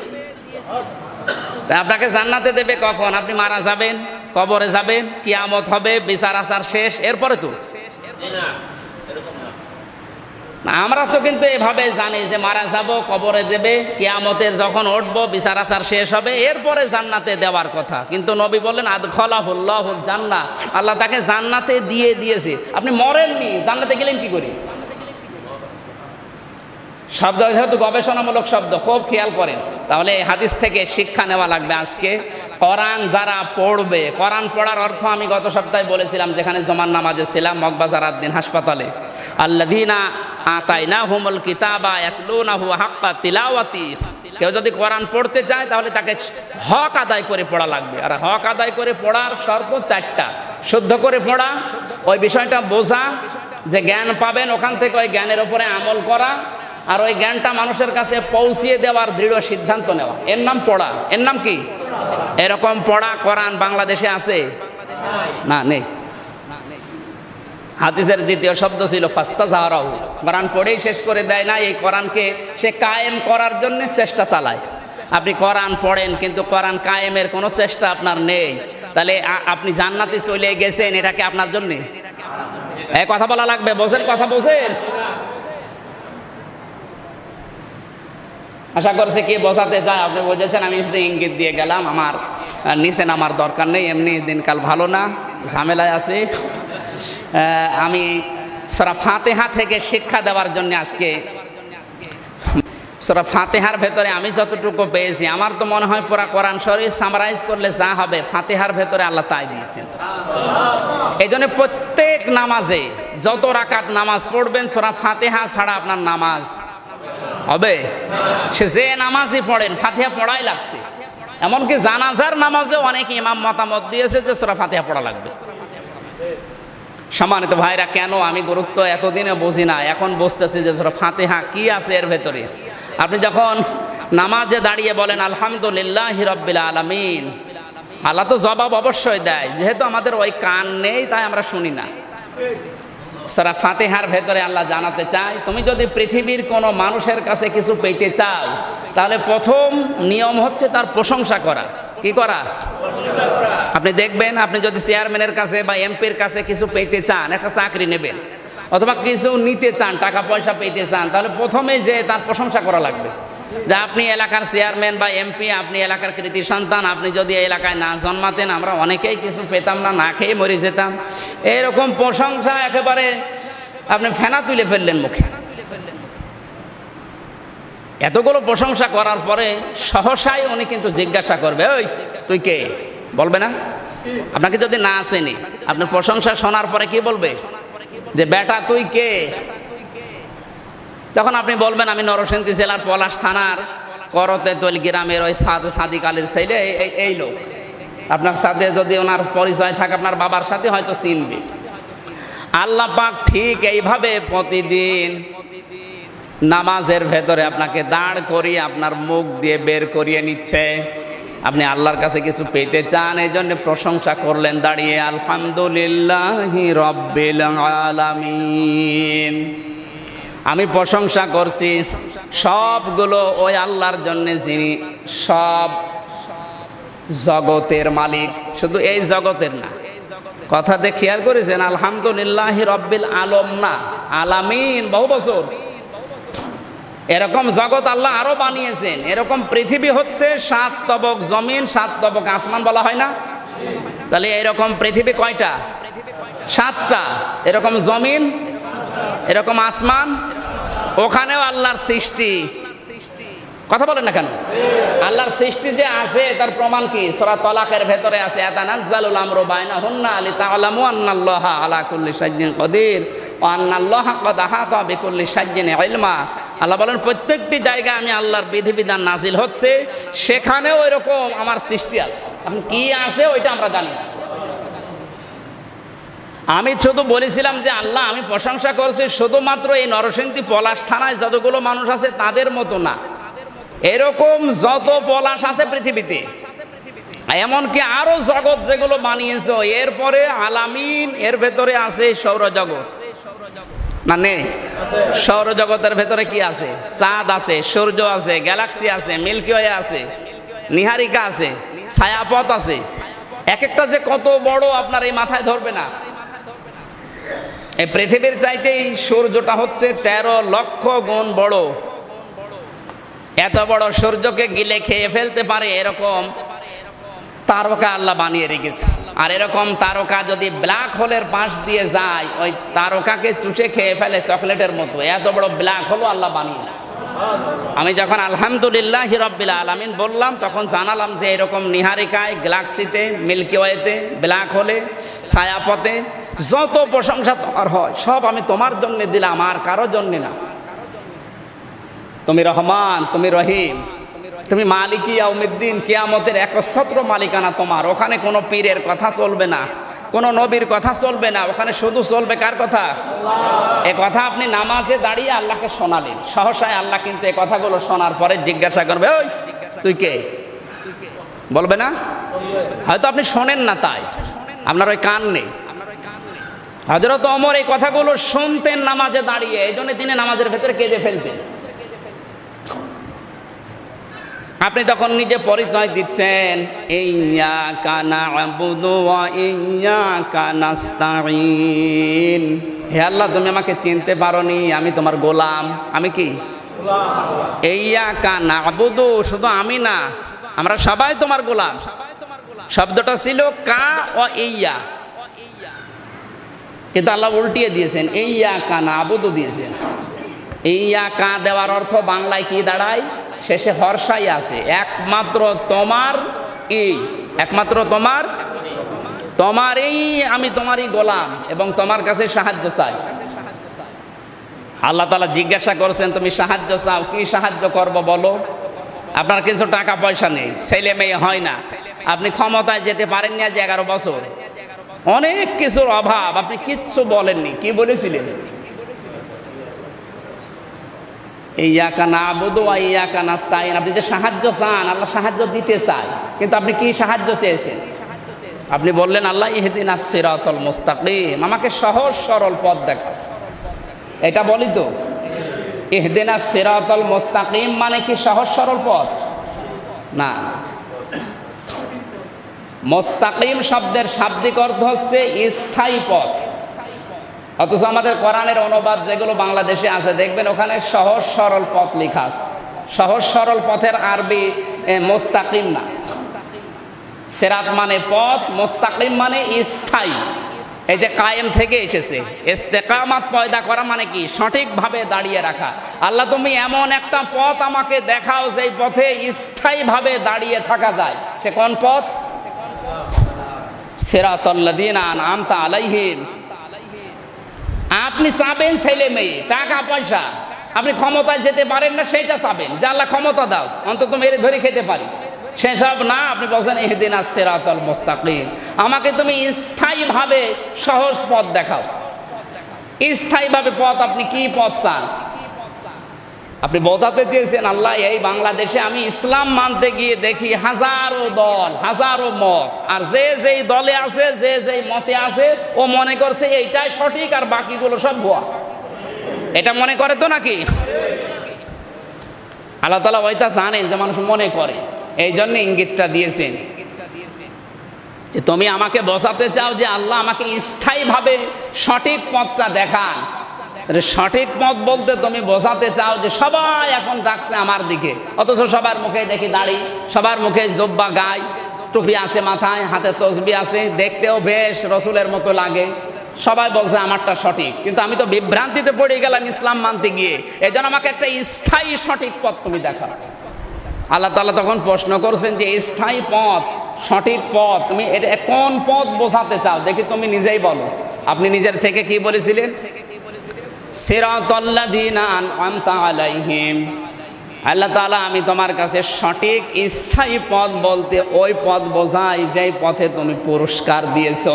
আপনাকে জান্নাতে দেবে কখন? আপনি মারা যাবেন, কবরে যাবেন, কিয়ামত হবে, বিচার আচার শেষ, এরপরে তো? আমরা তো কিন্তু এভাবে জানি যে মারা যাব, কবরে দেবে, কিয়ামতের যখন উঠব, বিচার আচার শেষ হবে, এরপরে জান্নাতে দেওয়ার কথা। কিন্তু নবী বললেন আদ খলাহুল্লাহুল জান্না আল্লাহ তাকে জান্নাতে দিয়ে দিয়েছে। আপনি মরেননি, জান্নাতে গেলেন কি করে? শব্দ, যেহেতু গবেষণামূলক শব্দ, খুব খেয়াল করেন। তাহলে এই হাদিস থেকে শিক্ষা নেওয়া লাগবে আজকে। কোরআন যারা পড়বে, কোরআন পড়ার অর্থ আমি গত সপ্তাহে বলেছিলাম, যেখানে জমান নামাজে ছিলাম, মগবাজার আদ্দিন হাসপাতালে। আল্লাদিনা আতাইনা হুমুল কিতাবা ইয়াতলুনাহু হাক্কা তিলাওয়াতি। কেউ যদি কোরআন পড়তে চায়, তাহলে তাকে হক আদায় করে পড়া লাগবে। আর হক আদায় করে পড়ার শর্ত চারটা। শুদ্ধ করে পড়া, ওই বিষয়টা বোঝা, যে জ্ঞান পাবেন ওখান থেকে ওই জ্ঞানের উপরে আমল করা আর ওই জ্ঞানটা মানুষের কাছে পৌঁছিয়ে দেওয়ার দৃঢ় সিদ্ধান্ত নেওয়া। এর নাম পড়া। এর নাম কি? এরকম পড়া কোরআন বাংলাদেশে আছে? না, নেই। হাদিসের দ্বিতীয় শব্দ ছিল ফাস্তা জাহারাও কোরআন পড়েই শেষ করে দেয় না, এই কোরআনকে সে কায়েম করার জন্য চেষ্টা চালায়। আপনি কোরআন পড়েন, কিন্তু কোরআন কায়েমের কোনো চেষ্টা আপনার নেই। তাহলে আপনি জান্নাতে চলে গেছেন এটাকে আপনার জন্যে? এই কথা বলা লাগবে? বোঝেন, কথা বোঝেন? আশা করছি কি বোঝাতে চায়, আপনি বুঝেছেন আমি ইঙ্গিত দিয়ে গেলাম, আমার নিচে নামার দরকার নেই, এমনি দিনকাল ভালো না, ঝামেলায় আছে। আমি সরা ফাতেহা থেকে শিক্ষা দেওয়ার জন্য আজকে, সরা ফাতেহার ভেতরে আমি যতটুকু পেয়েছি, আমার তো মনে হয় পুরা কোরআন শরীফ সামারাইজ করলে যা হবে, ফাতেহার ভেতরে আল্লাহ তাই দিয়েছেন। এই জন্য প্রত্যেক নামাজে যত রাকাত নামাজ পড়বেন, সোরা ফাতেহা ছাড়া আপনার নামাজ হবে? সে যে নামাজই পড়েন, ফাতিহা পড়াই লাগছে। এমনকি জানাজার নামাজে অনেক ইমাম মতামত দিয়েছে যে সোরা ফাতিহা পড়া লাগবে। সম্মানিত ভাইরা, কেন আমি গুরুত্ব এতদিনে বুঝি না? এখন বুঝতেছি যে সোরা ফাতিহা কি আছে এর ভেতরে। আপনি যখন নামাজে দাঁড়িয়ে বলেন, আলহামদুলিল্লাহ রব্বিল আলামিন, আল্লাহ তো জবাব অবশ্যই দেয়। যেহেতু আমাদের ওই কান নেই, তাই আমরা শুনি না। সারা ফাতেহার ভেতরে আল্লাহ জানাতে চায়, তুমি যদি পৃথিবীর কোনো মানুষের কাছে কিছু পেতে চাও, তাহলে প্রথম নিয়ম হচ্ছে তার প্রশংসা করা। কি করা? আপনি দেখবেন, আপনি যদি চেয়ারম্যানের কাছে বা এমপির কাছে কিছু পেতে চান, একটা চাকরি নেবেন, অথবা কিছু নিতে চান, টাকা পয়সা পেতে চান, তাহলে প্রথমে যে তার প্রশংসা করা লাগবে। যে আপনি এলাকার চেয়ারম্যান বা এমপি, আপনি এলাকার কৃতি সন্তান, আপনি যদি এলাকায় না জন্মাতেন, আমরা অনেকেই কিছু পেতাম না না খেয়ে মরে যেতাম। এরকম প্রশংসা একেবারে আপনি ফেনা তুলে ফেললেন মুখে। এতগুলো প্রশংসা করার পরে সহসাই উনি কিন্তু জিজ্ঞাসা করবে, ওই, তুই কে? বলবে না? আপনাকে যদি না আসেনি, আপনার প্রশংসা শোনার পরে কি বলবে? যে, বেটা, তুই কে? তখন আপনি বলবেন, আমি নরসিংদী জেলার পলাশ থানার করতে তৈল গ্রামের ওই সাদ সাদিক আলীর ছেলে এই লোক। আপনার সাথে যদি ওনার পরিচয় থাকে, আপনার বাবার সাথে হয়তো চিনবে। আল্লাহ পাক ঠিক এইভাবে প্রতিদিন নামাজের ভেতরে আপনাকে দাঁড় করিয়ে আপনার মুখ দিয়ে বের করিয়ে নিচ্ছে। আপনি আল্লাহর কাছে কিছু পেতে চান, এই জন্য প্রশংসা করলেন, দাঁড়িয়ে আলহামদুলিল্লাহ রব্বিল আলামিন। আমি প্রশংসা করছি। সবগুলো ওই আল্লাহর জন্য যিনি সব জগতের মালিক। শুধু এই জগতের না। কথাতে খেয়াল করেছেন, আলহামদুলিল্লাহ রব্বিল আলম না, আলামিন, বহু বছর। এরকম জগৎ আল্লাহ আরও বানিয়েছেন। এরকম পৃথিবী হচ্ছে সাত তবক জমিন, সাত তবক আসমান বলা হয় না? তাহলে এরকম পৃথিবী কয়টা? সাতটা। এরকম জমিন এরকম আসমান, ওখানেও আল্লাহর সৃষ্টি। কথা বলেন না কেন? আল্লাহর সৃষ্টি যে আছে, তার প্রমাণ কি? সরা তলাকের ভেতরে আছে আল্লাহ বলেন, প্রত্যেকটি জায়গায় আমি আল্লাহর বিধিবিধান নাজিল হচ্ছে, সেখানেও এরকম আমার সৃষ্টি আছে। এখন কি আছে, ওইটা আমরা জানি না। আমি শুধু বলেছিলাম যে আল্লাহ, আমি প্রশংসা করছি শুধুমাত্র এই নরসিংদী পলাশ থানায় যতগুলো মানুষ আছে তাদের মতো না। এরকম যত পলাশ আছে পৃথিবীতে, এমনকি আরও জগৎ যেগুলো বানিয়েছ, এরপরে আলামিন এর ভেতরে আছে সৌরজগৎ। না নেই সৌরজগতের ভেতরে কি আছে? চাঁদ আছে, সূর্য আছে, গ্যালাক্সি আছে, মিল্কি ওয়ে আছে, নিহারিকা আছে, ছায়াপথ আছে। এক একটা যে কত বড় আপনার এই মাথায় ধরবে না। পৃথিবীর চাইতেই সূর্যটা হচ্ছে তেরো লক্ষ গুণ বড়। এত বড় সূর্যকে গিলে খেয়ে ফেলতে পারে এরকম তারকা আল্লাহ বানিয়ে রেখেছে। আর এরকম তারকা যদি ব্ল্যাক হোলের পাশ দিয়ে যায়, ওই তারকাকে চুষে খেয়ে ফেলে চকলেটের মতো। এত বড় ব্ল্যাক হোলও আল্লাহ বানিয়েছে। আমি যখন আলহামদুলিল্লাহ হিরব্বিল আলামিন বললাম, তখন জানালাম যে এরকম নিহারিকায়, গ্যালাক্সিতে, মিল্কি ওয়েতে, ব্ল্যাক হোলে, ছায়াপথে যত প্রশংসা তোমার হয়, সব আমি তোমার জন্য দিলাম, আর কারও জন্য না। তুমি রহমান, তুমি রহিম, তুমি মালিকি আউমিদ্দিন কেয়ামতের একচ্ছত্র মালিকানা তোমার, ওখানে কোনো পীরের কথা চলবে না। কোনো নবীর কথা চলবে না। ওখানে শুধু চলবে কার কথা? এ কথা আপনি নামাজে দাঁড়িয়ে আল্লাহকে শোনালেন। সহসায় আল্লাহ কিন্তু এ কথাগুলো শোনার পরে জিজ্ঞাসা করবে, ওই, তুই কে? বলবে না? হয়তো আপনি শোনেন না তাই। আপনার ওই কান নেই। হজরত অমর এই কথাগুলো শুনতেন নামাজে দাঁড়িয়ে। এই জন্য তিনি নামাজের ভেতরে কেঁদে ফেলতেন। আপনি তখন নিজে পরিচয় দিচ্ছেন, ইয়া কানা ইয়া কানাস্তাইন হে আল্লাহ, তুমি আমাকে চিনতে পারোনি, আমি তোমার গোলাম। আমি কি? ইয়া কানা আবুদু, শুধু আমি না, আমরা সবাই তোমার গোলাম। শব্দটা ছিল কা ও ইয়া। কিন্তু আল্লাহ উল্টিয়ে দিয়েছেন, ইয়া কানা আবুদু দিয়েছেন। ইয়া কা দেওয়ার অর্থ বাংলায় কি দাঁড়ায়? শেষে হর্ষাই আছে। একমাত্র তোমার এই একমাত্র তোমার তোমার এই আমি তোমারই গোলাম এবং তোমার কাছে সাহায্য চাই। আল্লাহ তালা জিজ্ঞাসা করছেন, তুমি সাহায্য চাও, কি সাহায্য করব বলো? আপনার কিছু টাকা পয়সা নেই, ছেলে মেয়ে হয় না। আপনি ক্ষমতায় যেতে পারেননি আজ এগারো বছর। অনেক কিছুর অভাব, আপনি কিচ্ছু বলেননি। কি বলেছিলেন? ইয়াকা না আবুদু ইয়াকা নাস্তাইন আপনি যে সাহায্য চান, আল্লাহ সাহায্য দিতে চায়, কিন্তু আপনি কি সাহায্য চেয়েছেন? আপনি বললেন, আল্লাহ ইহদিন আসিরাতল মুস্তাকিম। আমাকে সহজ সরল পথ দেখা এটা বলি তো, ইহদিন সিরাতল মুস্তাকিম মানে কি সহজ সরল পথ? না। মোস্তাকিম শব্দের শাব্দিক অর্থ হচ্ছে স্থায়ী পথ। অথচ আমাদের কোরআনের অনুবাদ যেগুলো বাংলাদেশে আছে, দেখবেন ওখানে সহজ সরল পথ লেখা আছে। সহজ সরল পথের আরবি মোস্তাকিম না। সেরাত মানে পথ, মোস্তাকিম মানে স্থায়ী। এই যে কায়েম থেকে এসেছে। ইস্তেকামাত পয়দা করা মানে কি? সঠিকভাবে দাঁড়িয়ে রাখা। আল্লাহ, তুমি এমন একটা পথ আমাকে দেখাও যেই পথে স্থায়ীভাবে দাঁড়িয়ে থাকা যায়। সে কোন পথ? সেরাতল্লাদিন আমতা আলাইহিম। আপনি চাবেন ছেলে মেয়ে, টাকা, পয়সা। আপনি ক্ষমতায় যেতে পারেন না, সেটা চাবেন। যে ক্ষমতা দাও, অন্তত মেরে ধরে খেতে পারি। সেসব না, আপনি বলছেন এহদিন আসেরাতল মোস্তাকিম। আমাকে তুমি স্থায়ীভাবে সহজ পথ দেখাও। স্থায়ীভাবে পথ আপনি কি পথ চান? আপনি বোঝাতে চেয়েছেন, আল্লাহ, এই বাংলাদেশে আমি ইসলাম মানতে গিয়ে দেখি হাজারো দল, হাজারো মত। আর যে যেই দলে আছে, যে যেই মতে আছে, ও মনে করছে এইটাই সঠিক আর বাকিগুলো সব ভুয়া। এটা মনে করে তো নাকি? আল্লাহ তালা ওইটা জানেন যে মানুষ মনে করে এই জন্য ইঙ্গিতটা দিয়েছেন। যে তুমি আমাকে বসাতে চাও যে আল্লাহ আমাকে স্থায়ীভাবে সঠিক পথটা দেখান। সঠিক পথ বলতে তুমি বোঝাতে চাও যে সবাই এখন ডাকছে আমার দিকে। অথচ সবার মুখে দেখি দাড়ি, সবার মুখে জব্বা, গায়। টুপি আছে মাথায়, হাতে তসবি আছে, দেখতেও বেশ রসুলের মতো লাগে। সবাই বলছে আমারটা সঠিক। কিন্তু আমি তো বিভ্রান্তিতে পড়ে গেলাম ইসলাম মানতে গিয়ে। এই আমাকে একটা স্থায়ী সঠিক পথ তুমি দেখাও। আল্লাহ তালা তখন প্রশ্ন করছেন যে, স্থায়ী পথ, সঠিক পথ, তুমি এটা কোন পথ বোঝাতে চাও? দেখি তুমি নিজেই বলো। আপনি নিজের থেকে কি বলেছিলেন? আলাইহিম। আল্লাহ তাআলা, আমি তোমার কাছে সঠিক স্থায়ী পথ বলতে ওই পথ বোঝাই যেই পথে তুমি পুরস্কার দিয়েছ।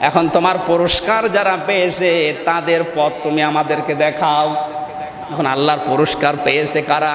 এখন তোমার পুরস্কার যারা পেয়েছে, তাদের পথ তুমি আমাদেরকে দেখাও। এখন আল্লাহর পুরস্কার পেয়েছে কারা?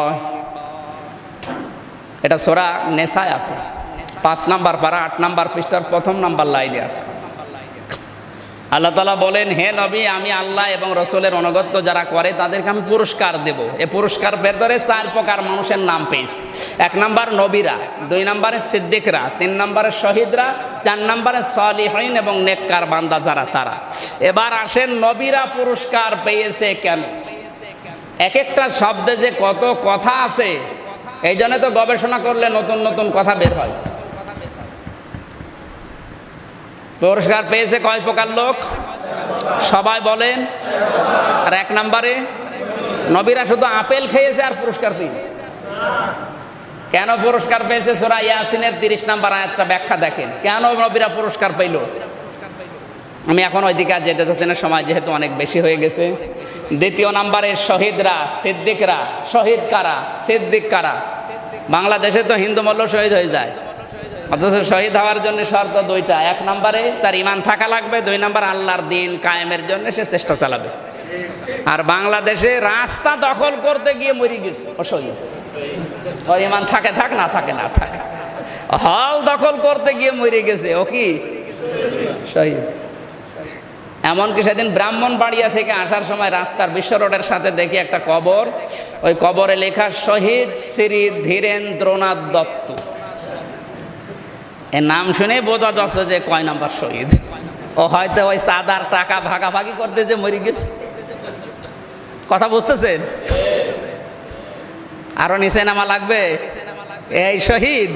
এটা সোরা নেশায় আছে। পাঁচ নাম্বার পাড়া আট নাম্বার পৃষ্ঠার প্রথম নাম্বার লাইনে আছে। আল্লাহ তালা বলেন, হে নবী, আমি আল্লাহ এবং রসুলের অনগত্য যারা করে, তাদেরকে আমি পুরস্কার দেব। এ পুরস্কার ভেতরে চার প্রকার মানুষের নাম পেয়েছি। এক নাম্বার নবীরা, দুই নাম্বারে সিদ্দিকরা, তিন নাম্বারে শহীদরা, চার নাম্বারে সলিহীন এবং নেককার বান্দা যারা তারা। এবার আসেন, নবীরা পুরস্কার পেয়েছে কেন? এক একটা শব্দে যে কত কথা আছে, এই জন্য তো গবেষণা করলে নতুন নতুন কথা বের হয়। পুরস্কার পেয়েছে কয় প্রকার লোক? সবাই বলেন। আর এক নম্বরে, নবীরা শুধু আপেল খেয়েছে আর পুরস্কার পেয়েছে। কেন পুরস্কার পেয়েছে? সোরা ইয়াসিনের তিরিশ নাম্বার আয়াতটা ব্যাখ্যা দেখেন। কেন নবীরা পুরস্কার পেল? আমি এখন ওইদিকে আর যেতে চাচ্ছি না, সময় যেহেতু অনেক বেশি হয়ে গেছে। দ্বিতীয় নাম্বারে শহীদরা, সিদ্দিকরা, শহীদ কারা? সিদ্দিক কারা? বাংলাদেশে তো হিন্দু মল্ল শহীদ হয়ে যায়। অথচ শহীদ হওয়ার জন্য শর্ত দুইটা। এক নম্বরে তার ইমান থাকা লাগবে, দুই নম্বর আল্লাহর দিন কায়েমের জন্য সে চেষ্টা চালাবে। আর বাংলাদেশে রাস্তা দখল করতে গিয়ে মরে গেছে ও শহীদ ও ইমান থাকে, থাক, না থাকে, না থাক। হল দখল করতে গিয়ে মরে গেছে, ও কি? শহীদ এমনকি সেদিন ব্রাহ্মণবাড়িয়া থেকে আসার সময় রাস্তার বিশ্ব রোডের সাথে দেখি একটা কবর। ওই কবরে লেখা, শহীদ শ্রী ধীরেন্দ্রনাথ দত্ত। এর নাম শুনে বোঝা যাচ্ছে যে কয় নাম্বার শহীদ। ও হয়তো ওই চাঁদার টাকা ভাগাভাগি করতে যে মরে গেছে। কথা বুঝতেছেন? আরও নিচে নামা লাগবে? এই শহীদ।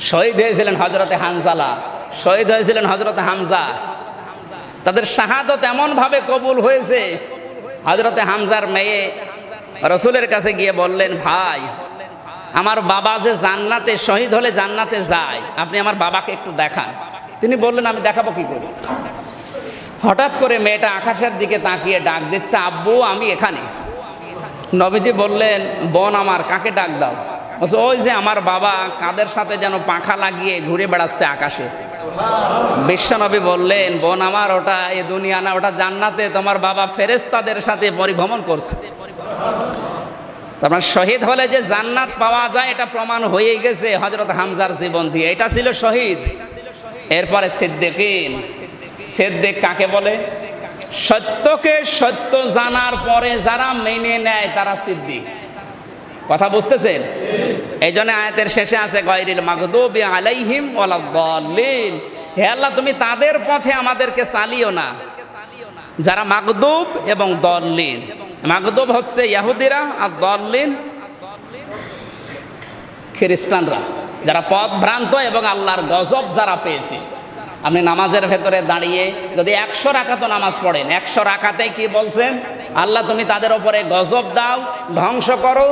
শহীদ হয়েছিলেন হজরতে হানজালা। শহীদ হয়েছিলেন হজরতে হামজা। তাদের শাহাদত এমনভাবে কবুল হয়েছে হজরতে হামজার মেয়ে রসুলের কাছে গিয়ে বললেন, ভাই, আমার বাবা যে জান্নাতে শহীদ হলে জান্নাতে যায়, আপনি আমার বাবাকে একটু দেখান। তিনি বললেন, আমি দেখাবো কি করি? হঠাৎ করে মেয়েটা আকাশের দিকে তাকিয়ে ডাক দিচ্ছে, আব্বু, আমি এখানে। নবীজি বললেন, বোন আমার, কাকে ডাক দাও? ওই যে আমার বাবা কাদের সাথে যেন পাখা লাগিয়ে ঘুরে বেড়াচ্ছে আকাশে। বিশ্বনবী বললেন, বোন আমার, ওটা এ দুনিয়া না, ওটা জান্নাতে তোমার বাবা ফেরেস্তাদের সাথে পরিভ্রমণ করছে। মানে শহীদ হলে যে জান্নাত পাওয়া যায়, এটা প্রমাণ হয়ে গেছে হজরত হামজার জীবন দিয়ে। এটা ছিল শহীদ। এরপরে সিদ্দিকিন। সিদ্দিক কাকে বলে? সত্যকে সত্য জানার পরে যারা মেনে নেয়, তারা সিদ্দিক। কথা বুঝতেছেন? এই জন্য আয়াতের শেষে আছে, গয়রিল মাগদুবি আলাইহিম ওয়ালাদ্দাল্লিন হে আল্লাহ, তুমি তাদের পথে আমাদেরকে চালিও না। যারা মাগদুব এবং দল্লিন। মাগদুব হচ্ছে ইয়াহুদিরা আর দল্লিন খ্রিস্টানরা। যারা পথ ভ্রান্ত এবং আল্লাহর গজব যারা পেয়েছে। আপনি নামাজের ভেতরে দাঁড়িয়ে যদি একশো রাখাতো নামাজ পড়েন, একশো রাখাতে কি বলছেন? আল্লাহ, তুমি তাদের ওপরে গজব দাও, ধ্বংস করো।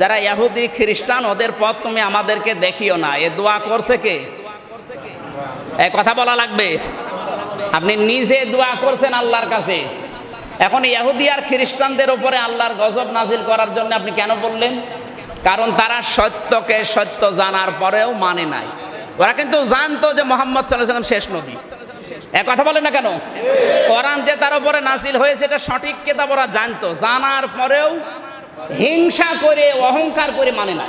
যারা ইয়াহুদি খ্রিস্টান, ওদের পথ তুমি আমাদেরকে দেখিও না। এ দোয়া করছে কে? এ কথা বলা লাগবে? আপনি নিজে দোয়া করছেন আল্লাহর কাছে। এখন ইহুদি আর খ্রিস্টানদের উপরে আল্লাহর গজব নাজিল করার জন্য আপনি কেন বললেন? কারণ তারা সত্যকে সত্য জানার পরেও মানে নাই। ওরা কিন্তু জানতো যে মোহাম্মদ সাল্লাম শেষ নবী। এক কথা বলে না কেন? কোরআন যে তার উপরে নাজিল হয়েছে, এটা সঠিক কেতাব ওরা জানতো। জানার পরেও হিংসা করে, অহংকার করে মানে না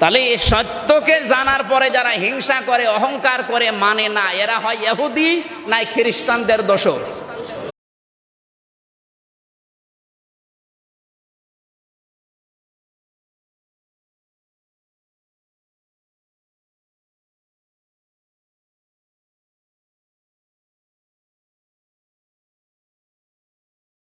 তাহলে এই সত্যকে জানার পরে যারা হিংসা করে, অহংকার করে মানে না, এরা হয় এহুদি নাই খ্রিস্টানদের দোষর।